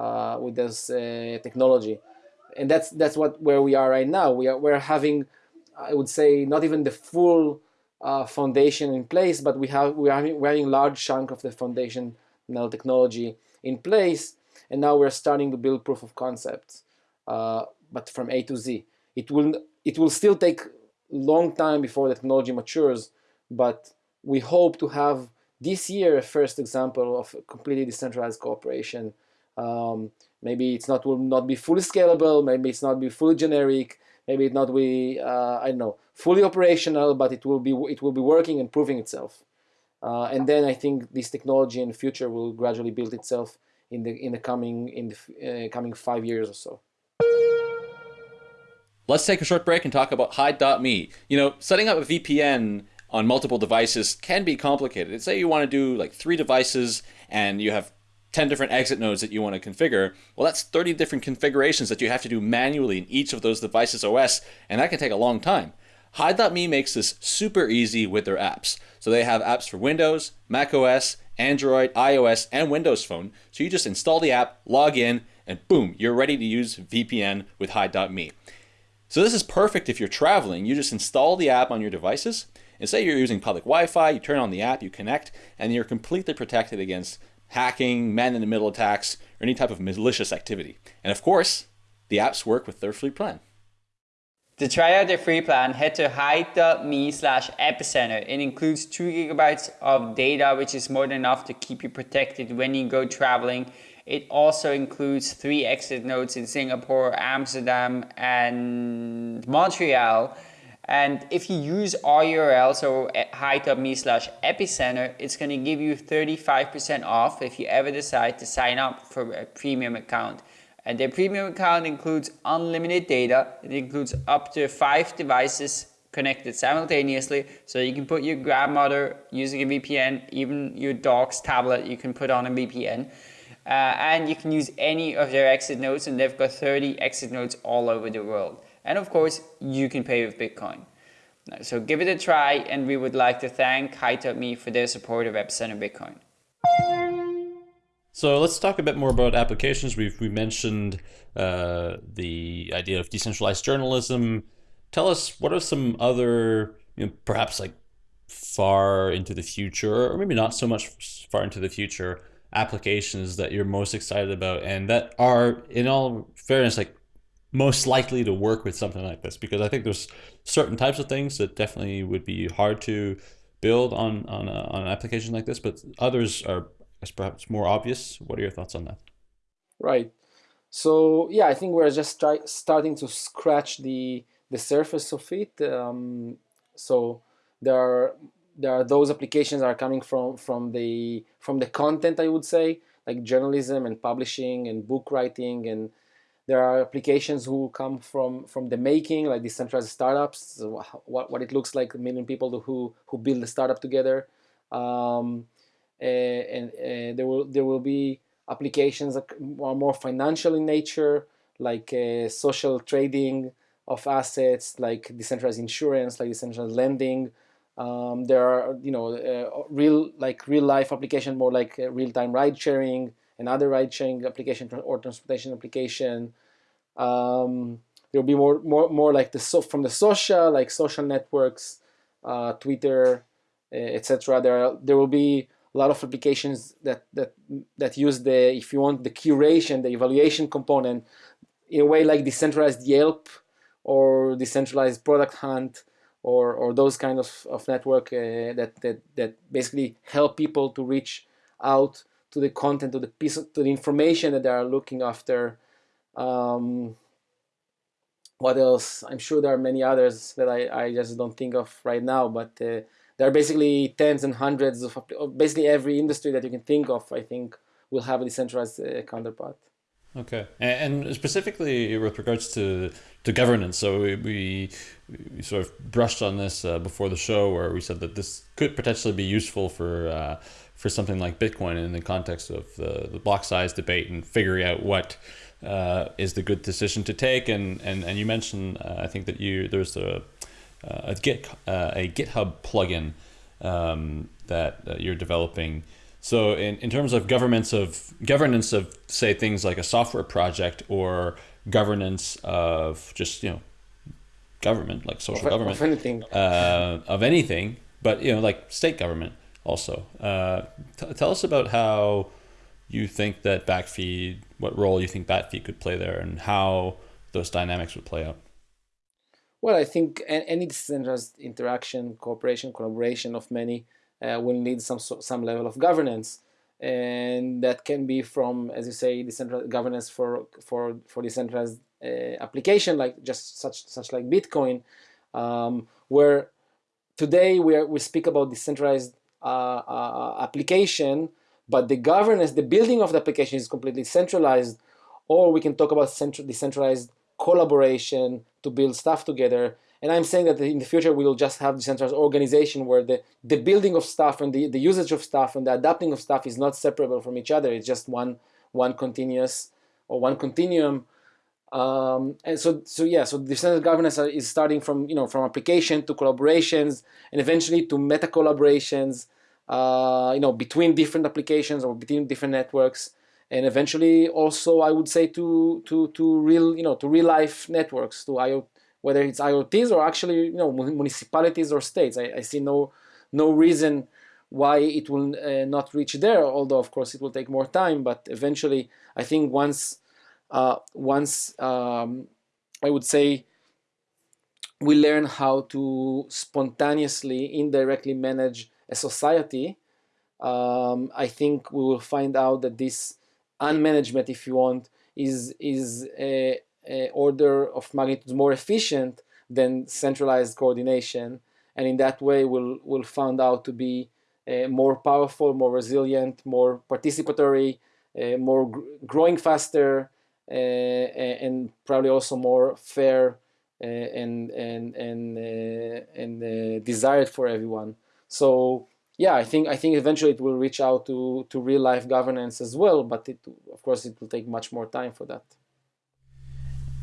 S3: uh, with this uh, technology. And that's that's what where we are right now. We are we're having, I would say, not even the full uh, foundation in place, but we have we are having, we're having large chunk of the foundation now technology in place, and now we're starting to build proof of concepts, uh, but from A to Z. It will it will still take long time before the technology matures, but we hope to have this year a first example of completely decentralized cooperation. Um, maybe it's not will not be fully scalable, maybe it's not be fully generic, maybe it not be uh, I don't know fully operational, but it will be it will be working and proving itself. Uh, and then I think this technology in the future will gradually build itself in the in the coming in the uh, coming five years or so.
S1: Let's take a short break and talk about Hide.me. You know, setting up a VPN on multiple devices can be complicated. Say you want to do like three devices and you have 10 different exit nodes that you want to configure. Well, that's 30 different configurations that you have to do manually in each of those devices OS, and that can take a long time. Hide.me makes this super easy with their apps. So they have apps for Windows, Mac OS, Android, iOS, and Windows Phone. So you just install the app, log in, and boom, you're ready to use VPN with Hide.me. So this is perfect if you're traveling. You just install the app on your devices, and say you're using public Wi-Fi, you turn on the app, you connect, and you're completely protected against hacking, man-in-the-middle attacks, or any type of malicious activity. And of course, the apps work with their free plan.
S2: To try out their free plan, head to hide.me slash epicenter. It includes 2 gigabytes of data, which is more than enough to keep you protected when you go traveling. It also includes three exit nodes in Singapore, Amsterdam, and Montreal. And if you use our URL, so hide.me slash epicenter, it's going to give you 35% off if you ever decide to sign up for a premium account. And their premium account includes unlimited data. It includes up to five devices connected simultaneously. So you can put your grandmother using a VPN, even your dog's tablet, you can put on a VPN. Uh, and you can use any of their exit nodes and they've got 30 exit nodes all over the world. And of course, you can pay with Bitcoin. So give it a try and we would like to thank Hide.me for their support of Epicenter Bitcoin.
S1: So let's talk a bit more about applications. We've we mentioned uh, the idea of decentralized journalism. Tell us what are some other, you know, perhaps like far into the future, or maybe not so much far into the future, applications that you're most excited about and that are, in all fairness, like most likely to work with something like this? Because I think there's certain types of things that definitely would be hard to build on on, a, on an application like this, but others are perhaps more obvious. What are your thoughts on that?
S3: Right. So yeah, I think we're just starting to scratch the the surface of it. Um, so there are there are those applications that are coming from from the from the content I would say like journalism and publishing and book writing and there are applications who come from from the making like decentralized startups. So what, what it looks like a million people who who build a startup together. Um, and, and there will there will be applications that are more financial in nature like uh, social trading of assets like decentralized insurance like decentralized lending. Um, there are, you know, uh, real like real life application, more like uh, real time ride sharing and other ride sharing application or transportation application. Um, there will be more, more, more like the so from the social, like social networks, uh, Twitter, etc. There, are, there will be a lot of applications that that that use the, if you want, the curation, the evaluation component, in a way like decentralized Yelp or decentralized Product Hunt or, or those kind of, of network uh, that, that, that basically help people to reach out to the content, to the piece, of, to the information that they are looking after. Um, what else? I'm sure there are many others that I, I just don't think of right now, but uh, there are basically tens and hundreds of, basically every industry that you can think of, I think, will have a decentralized uh, counterpart.
S1: Okay, and specifically with regards to to governance, so we, we, we sort of brushed on this uh, before the show, where we said that this could potentially be useful for uh, for something like Bitcoin in the context of the, the block size debate and figuring out what uh, is the good decision to take. And and and you mentioned, uh, I think that you there's a a Git uh, a GitHub plugin um, that you're developing. So in, in terms of governments of governance of say things like a software project or governance of just you know government like social
S3: of,
S1: government
S3: of anything
S1: uh, of anything, but you know like state government also. Uh, tell us about how you think that backfeed, what role you think backfeed could play there, and how those dynamics would play out.
S3: Well, I think any decentralized interaction, cooperation, collaboration of many uh, will need some some level of governance, and that can be from, as you say, decentralized governance for for for decentralized uh, application like just such such like Bitcoin, um, where today we are, we speak about decentralized Uh, uh, uh, application, but the governance, the building of the application is completely centralized, or we can talk about central decentralized collaboration to build stuff together and I'm saying that in the future we will just have decentralized organization where the, the building of stuff and the, the usage of stuff and the adapting of stuff is not separable from each other. It's just one one continuous or one continuum. Um, and so, so yeah, so decentralized governance is starting from you know from application to collaborations and eventually to meta collaborations, uh, you know, between different applications or between different networks, and eventually also I would say to to to real you know to real life networks to IoT whether it's IoTs or actually you know municipalities or states. I, I see no no reason why it will uh, not reach there. Although of course it will take more time, but eventually I think once uh, once um, I would say we learn how to spontaneously, indirectly manage a society, um, I think we will find out that this unmanagement, if you want, is is a, uh, order of magnitude more efficient than centralized coordination. And in that way will will found out to be uh, more powerful more resilient more participatory uh, more gr growing faster and probably also more fair uh, and and and uh, and desired for everyone. So yeah i think i think eventually it will reach out to to real life governance as well but it of course it will take much more time for that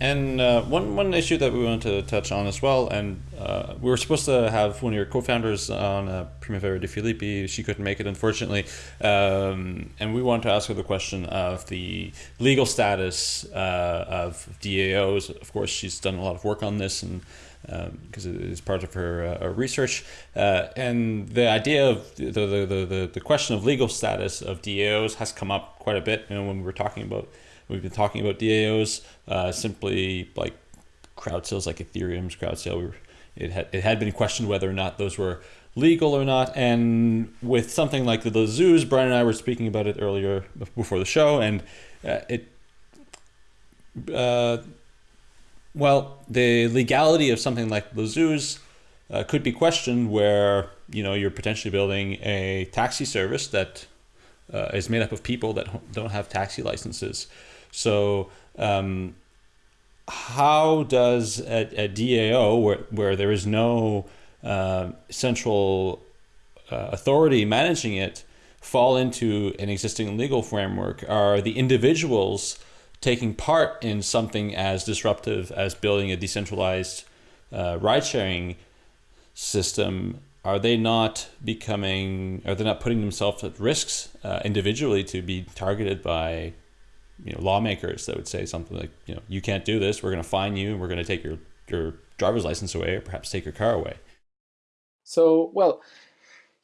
S1: And uh, one one issue that we wanted to touch on as well, and uh, we were supposed to have one of your co-founders on, uh, Primavera de Filippi. She couldn't make it, unfortunately. Um, and we wanted to ask her the question of the legal status uh, of DAOs. Of course, she's done a lot of work on this, and because um, it is part of her uh, research. Uh, and the idea of the, the, the, the, question of legal status of DAOs has come up quite a bit. You know, when we were talking about We've been talking about DAOs, uh, simply like crowd sales, like Ethereum's crowd sale. We were, it had it had been questioned whether or not those were legal or not. And with something like the, La'Zooz, Brian and I were speaking about it earlier before the show, and uh, it. Uh, well, the legality of something like La'Zooz uh, could be questioned where you know you're potentially building a taxi service that uh, is made up of people that don't have taxi licenses. So um, how does a, a, DAO, where, where there is no uh, central uh, authority managing it, fall into an existing legal framework? Are the individuals taking part in something as disruptive as building a decentralized uh, ride sharing system? Are they not becoming, are they not putting themselves at risks uh, individually to be targeted by you know lawmakers that would say something like you know you can't do this. We're going to fine you. We're going to take your your driver's license away or perhaps take your car away.
S3: So well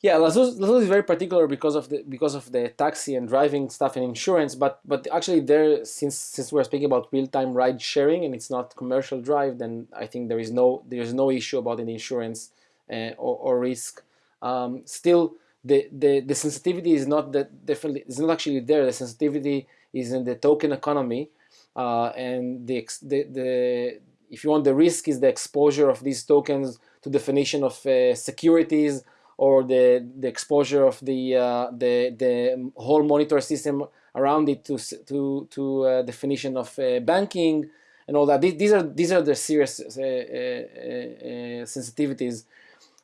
S3: yeah La'Zooz is very particular because of the because of the taxi and driving stuff and insurance but but actually there since since we're speaking about real-time ride sharing and it's not commercial drive then i think there is no there is no issue about any insurance uh, or, or risk. Um, still the, the the sensitivity is not that definitely it's not actually there. The sensitivity is in the token economy, uh, and the, the, the if you want the risk is the exposure of these tokens to definition of uh, securities or the the exposure of the uh, the the whole monitor system around it to to to uh, definition of uh, banking and all that. These are these are the serious uh, sensitivities.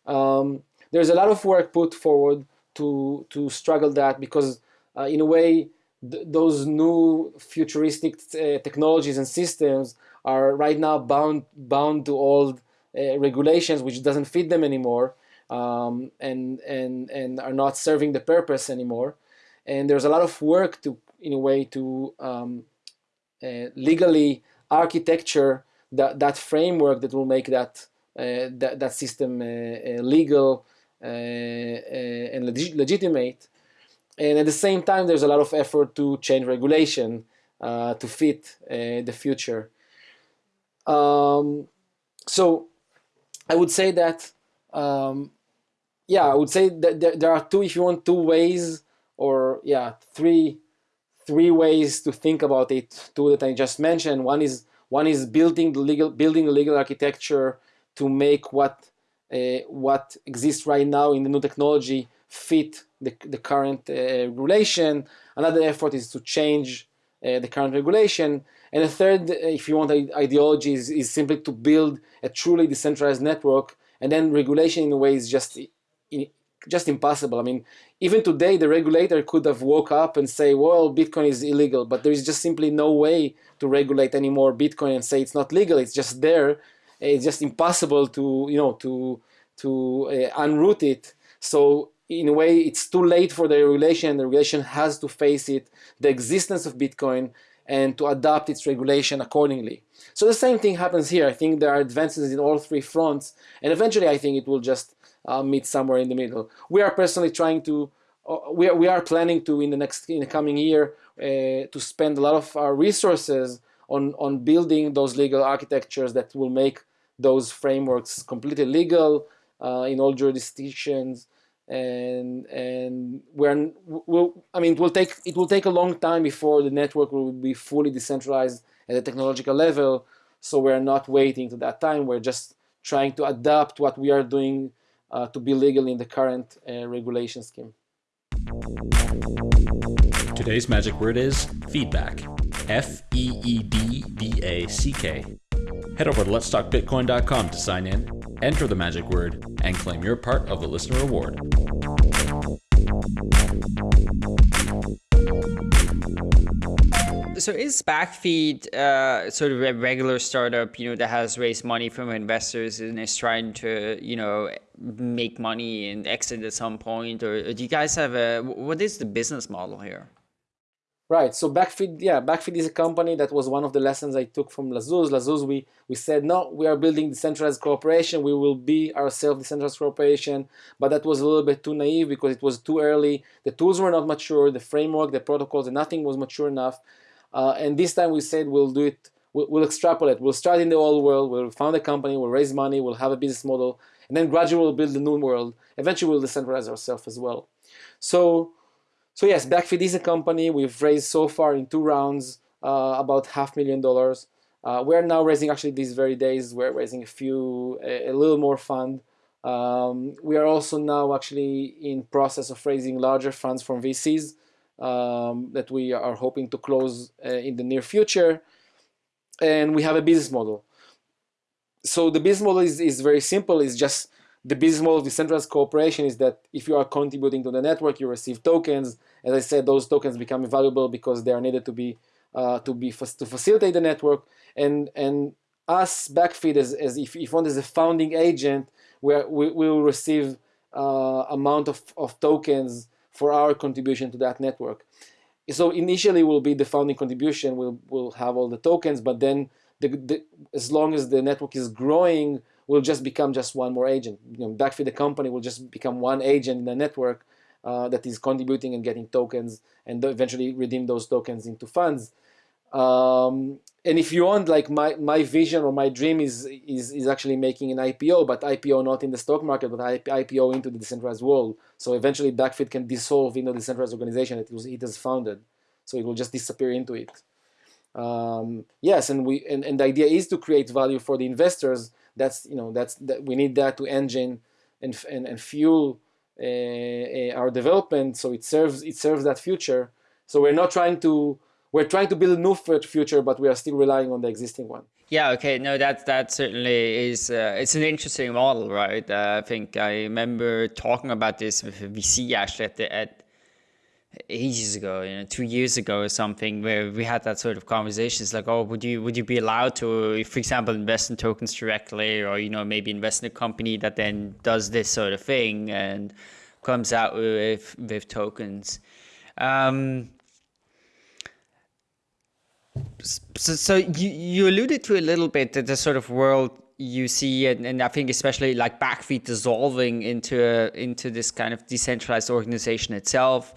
S3: Um, there's a lot of work put forward to to struggle that because in a way th those new futuristic uh, technologies and systems are right now bound bound to old uh, regulations which doesn't fit them anymore um, and and and are not serving the purpose anymore. And there's a lot of work to in a way to um, uh, legally architecture that that framework that will make that uh, that, that system uh, uh, legal and leg legitimate and at the same time, there's a lot of effort to change regulation uh, to fit uh, the future. Um, so I would say that, um, yeah, I would say that there, are two, if you want, two ways or yeah, three, three ways to think about it. Two that I just mentioned. One is one is building the legal, building the legal architecture to make what uh, what exists right now in the new technology fit the, the current uh, regulation. Another effort is to change uh, the current regulation. And a third, uh, if you want ideology, is, is simply to build a truly decentralized network. And then regulation in a way is just just impossible. I mean, even today, the regulator could have woke up and say, well, Bitcoin is illegal, but there is just simply no way to regulate anymore Bitcoin and say it's not legal. It's just there. It's just impossible to, you know, to, to uh, unroot it. So in a way, it's too late for the regulation. and The regulation has to face it, the existence of Bitcoin, and to adapt its regulation accordingly. So the same thing happens here. I think there are advances in all three fronts, and eventually I think it will just uh, meet somewhere in the middle. We are personally trying to, uh, we, are, we are planning to in the next, in the coming year, uh, to spend a lot of our resources on, on building those legal architectures that will make those frameworks completely legal uh, in all jurisdictions and and we're we'll, I mean it will take it will take a long time before the network will be fully decentralized at a technological level so we're not waiting to that time we're just trying to adapt what we are doing uh, to be legal in the current uh, regulation scheme.
S2: Today's magic word is feedback. F E E D B A C K. Head over to letstalkbitcoin.com to sign in, enter the magic word, and claim your part of the listener reward. so is Backfeed uh, sort of a regular startup, you know, that has raised money from investors and is trying to, you know, make money and exit at some point, or do you guys have a what is the business model here?
S3: Right. So Backfeed, yeah, Backfeed is a company that was one of the lessons I took from La'Zooz. La'Zooz, we we said no, we are building decentralized cooperation. We will be ourselves decentralized cooperation, but that was a little bit too naive because it was too early. The tools were not mature, the framework, the protocols, and nothing was mature enough. Uh, and this time we said we'll do it. We'll, we'll, extrapolate. We'll start in the old world. We'll found a company. We'll raise money. We'll have a business model, and then gradually we'll build the new world. Eventually, we'll decentralize ourselves as well. So so yes, Backfeed is a company. We've raised so far in two rounds uh, about half million dollars. Uh, we're now raising actually these very days. We're raising a few, a, a little more fund. Um, we are also now actually in process of raising larger funds from VCs um, that we are hoping to close uh, in the near future. And we have a business model. So the business model is, is very simple. It's just the business model of decentralized cooperation is that if you are contributing to the network, you receive tokens. As I said, those tokens become valuable because they are needed to be uh, to be to facilitate the network. And and us Backfeed as, as if if one is a founding agent, where we will receive uh, amount of, of tokens for our contribution to that network. So initially will be the founding contribution. We'll will have all the tokens, but then the, the, as long as the network is growing, will just become just one more agent. You know, Backfeed the company will just become one agent in the network uh, that is contributing and getting tokens and eventually redeem those tokens into funds. Um, and if you want, like my, my vision or my dream is, is, is actually making an IPO, but IPO not in the stock market, but IPO into the decentralized world. So eventually Backfeed can dissolve in the decentralized organization that it, was, it has founded. So it will just disappear into it. Um, yes, and we and, and the idea is to create value for the investors that's you know that's that we need that to engine and and, and fuel uh, uh, our development. So it serves it serves that future. So we're not trying to we're trying to build a new future but we are still relying on the existing one.
S2: Yeah okay. No that that certainly is uh, it's an interesting model right? Uh, i think i remember talking about this with vc actually at the at ages ago, you know, two years ago or something, where we had that sort of conversation. It's like, oh, would you would you be allowed to, for example, invest in tokens directly, or you know, maybe invest in a company that then does this sort of thing and comes out with with tokens. Um, so, so you you alluded to a little bit that the sort of world you see and, and I think especially like Backfeed dissolving into a, into this kind of decentralized organization itself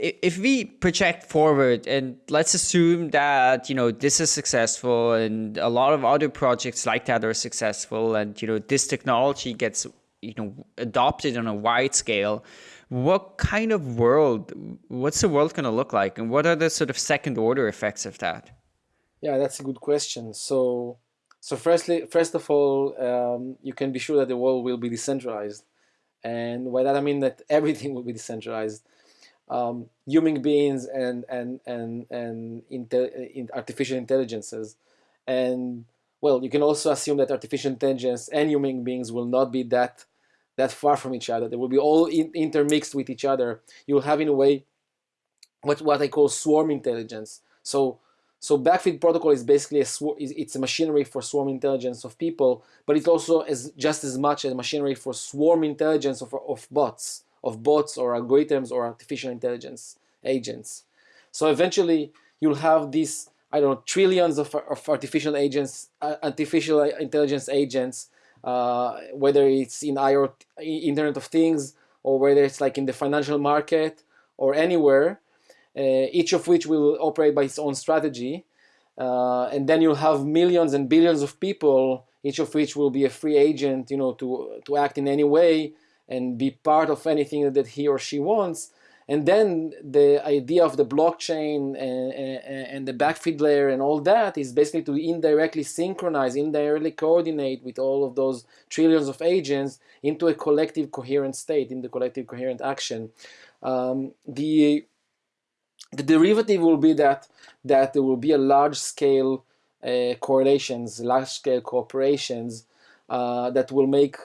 S2: if we project forward and let's assume that you know this is successful and a lot of other projects like that are successful and you know this technology gets you know adopted on a wide scale what kind of world what's the world going to look like? And what are the sort of second order effects of that?
S3: Yeah that's a good question. So so firstly first of all um, you can be sure that the world will be decentralized. And by that i mean that everything will be decentralized um, human beings and and and and in artificial intelligences, and well, you can also assume that artificial intelligence and human beings will not be that that far from each other. They will be all in, intermixed with each other. You'll have in a way what what I call swarm intelligence. So so Backfeed protocol is basically a it's a machinery for swarm intelligence of people, but it's also as just as much a machinery for swarm intelligence of, of bots of bots or algorithms or artificial intelligence agents. So eventually you'll have these, I don't know, trillions of, of artificial agents, uh, artificial intelligence agents, uh, whether it's in IoT, Internet of Things, or whether it's like in the financial market or anywhere, uh, each of which will operate by its own strategy. Uh, and then you'll have millions and billions of people, each of which will be a free agent, you know, to, to act in any way and be part of anything that he or she wants. And then the idea of the blockchain and, and, and the Backfeed layer and all that is basically to indirectly synchronize, indirectly coordinate with all of those trillions of agents into a collective coherent state, in the collective coherent action. Um, the the derivative will be that that there will be a large scale uh, correlations, large scale cooperations uh, that will make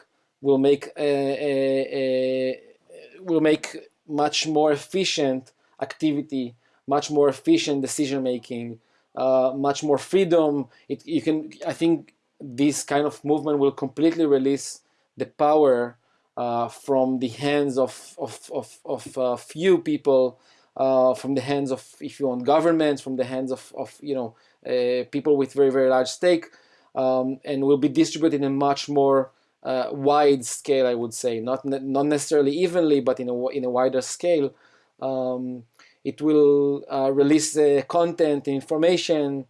S3: will make a, a, a, will make much more efficient activity much more efficient decision making, uh, much more freedom. It, you can, I think, this kind of movement will completely release the power uh, from the hands of of of, of uh, few people, uh, from the hands of, if you want, governments, from the hands of of you know uh, people with very very large stake, um, and will be distributed in a much more uh, wide scale, I would say, not not necessarily evenly, but in a in a wider scale. Um, it will uh, release content, information.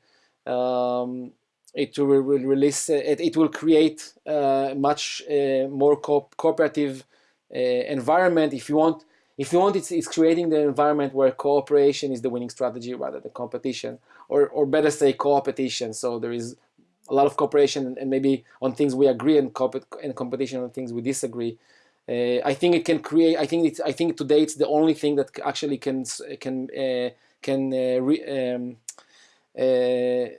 S3: Um, it will release. It, it will create much more co cooperative environment. If you want, if you want, it's, it's creating the environment where cooperation is the winning strategy rather than competition, or, or better say co-competition. So there is a lot of cooperation and maybe on things we agree and, and competition on things we disagree. Uh, I think it can create. I think it's. I think today it's the only thing that actually can can uh, can uh, re, um, uh,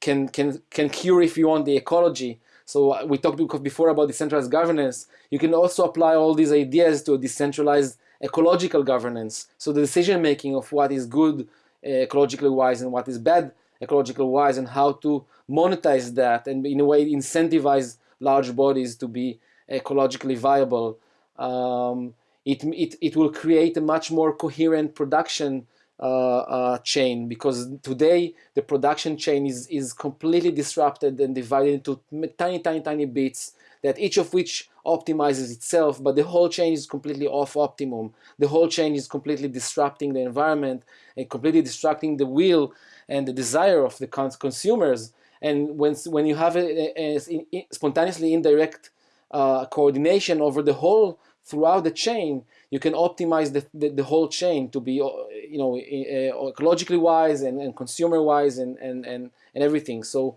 S3: can can can cure if you want the ecology. So uh, we talked before about decentralized governance. You can also apply all these ideas to a decentralized ecological governance. So the decision making of what is good uh, ecologically wise and what is bad ecologically wise and how to monetize that and in a way incentivize large bodies to be ecologically viable. Um, it, it, it will create a much more coherent production uh, uh, chain because today the production chain is, is completely disrupted and divided into tiny, tiny, tiny bits that each of which optimizes itself, but the whole chain is completely off optimum. The whole chain is completely disrupting the environment and completely disrupting the will and the desire of the consumers. And when, when you have a, a, a spontaneously indirect uh, coordination over the whole throughout the chain, you can optimize the, the, the whole chain to be, uh, you know, uh, ecologically wise and, and consumer wise and, and, and, and everything. So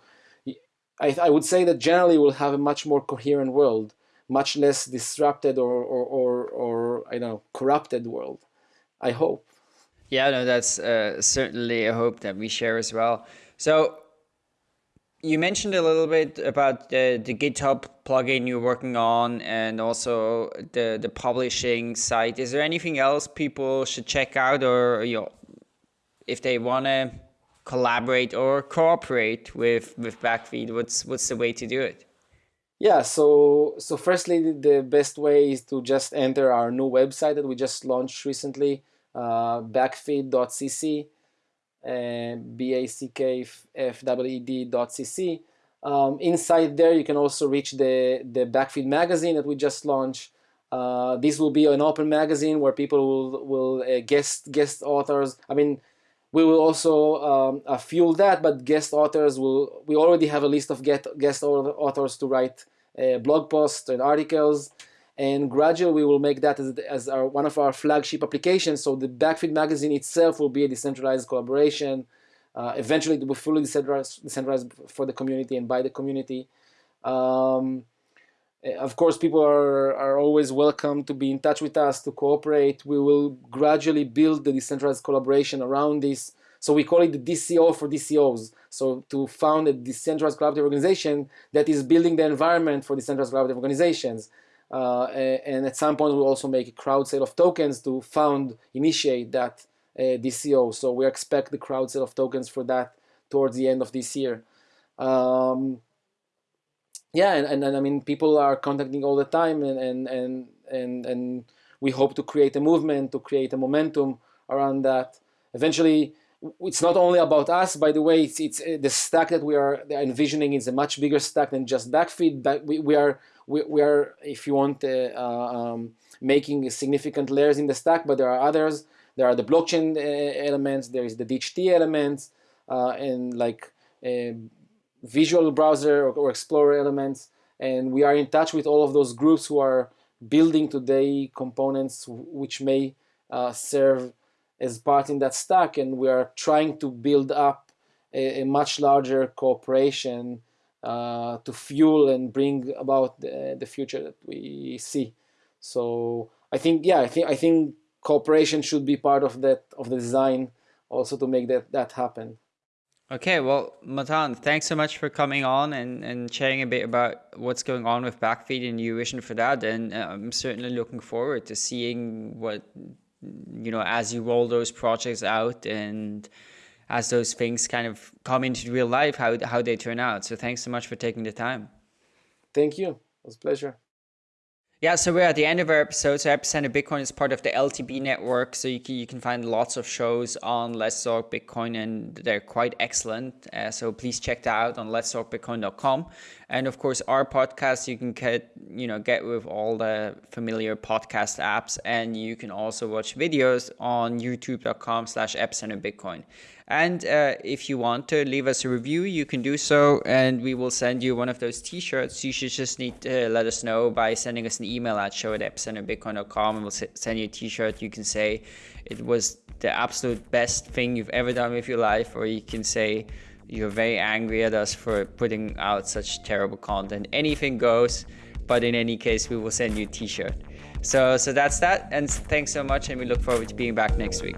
S3: I, I would say that generally we'll have a much more coherent world, much less disrupted or, or, or, or I don't know, corrupted world. I hope.
S2: Yeah, no, that's uh, certainly a hope that we share as well. So you mentioned a little bit about the, the GitHub plugin you're working on and also the, the publishing site. Is there anything else people should check out or you know, if they want to collaborate or cooperate with, with Backfeed, what's, what's the way to do it?
S3: Yeah, so so firstly, the best way is to just enter our new website that we just launched recently, uh, backfeed.cc backfeed.cc. Um, inside there, you can also reach the, the Backfeed magazine that we just launched. Uh, this will be an open magazine where people will, will uh, guest guest authors. I mean, we will also um, uh, fuel that, but guest authors will. We already have a list of get, guest authors to write uh, blog posts and articles and gradually we will make that as, as our, one of our flagship applications. So the Backfeed magazine itself will be a decentralized collaboration. Uh, eventually, it will be fully decentralized, decentralized for the community and by the community. Um, eh, of course, people are, are always welcome to be in touch with us, to cooperate. We will gradually build the decentralized collaboration around this. So we call it the DCO for DCOs. So to found a decentralized collaborative organization that is building the environment for decentralized collaborative organizations. Uh, and at some point we'll also make a crowd sale of tokens to found, initiate that uh, DCO. So we expect the crowd sale of tokens for that towards the end of this year. Um, yeah, and, and, and, I mean, people are contacting all the time and, and, and, and, and we hope to create a movement, to create a momentum around that. Eventually, it's not only about us, by the way, it's, it's uh, the stack that we are envisioning is a much bigger stack than just backfeed. Back, we, we are we, we are, if you want, uh, uh, um, making significant layers in the stack, but there are others. There are the blockchain uh, elements, there is the DHT elements, and like visual browser or, or explorer elements. And we are in touch with all of those groups who are building today components which may uh, serve as part in that stack and we are trying to build up a, a much larger cooperation uh, to fuel and bring about the, the future that we see. So I think, yeah, I think I think cooperation should be part of that of the design, also to make that that happen.
S2: Okay, well, Matan, thanks so much for coming on and, and sharing a bit about what's going on with Backfeed and your vision for that. And uh, I'm certainly looking forward to seeing what you know as you roll those projects out and as those things kind of come into real life how how they turn out so thanks so much for taking the time
S3: thank you it was a pleasure
S2: yeah, so we're at the end of our episode. So Epicenter Bitcoin is part of the LTB network. So you can, you can find lots of shows on Let's Talk Bitcoin and they're quite excellent. Uh, so please check that out on letstalkbitcoin.com. And of course, our podcast you can get, you know, get with all the familiar podcast apps. And you can also watch videos on youtube.com slash epicenter Bitcoin. And uh, if you want to leave us a review, you can do so, and we will send you one of those T-shirts. You should just need to let us know by sending us an email at show at epicenterbitcoin.com, and we'll send you a T-shirt. You can say it was the absolute best thing you've ever done with your life, or you can say you're very angry at us for putting out such terrible content. Anything goes, but in any case, we will send you a t-shirt. So, so that's that. And thanks so much. And we look forward to being back next week.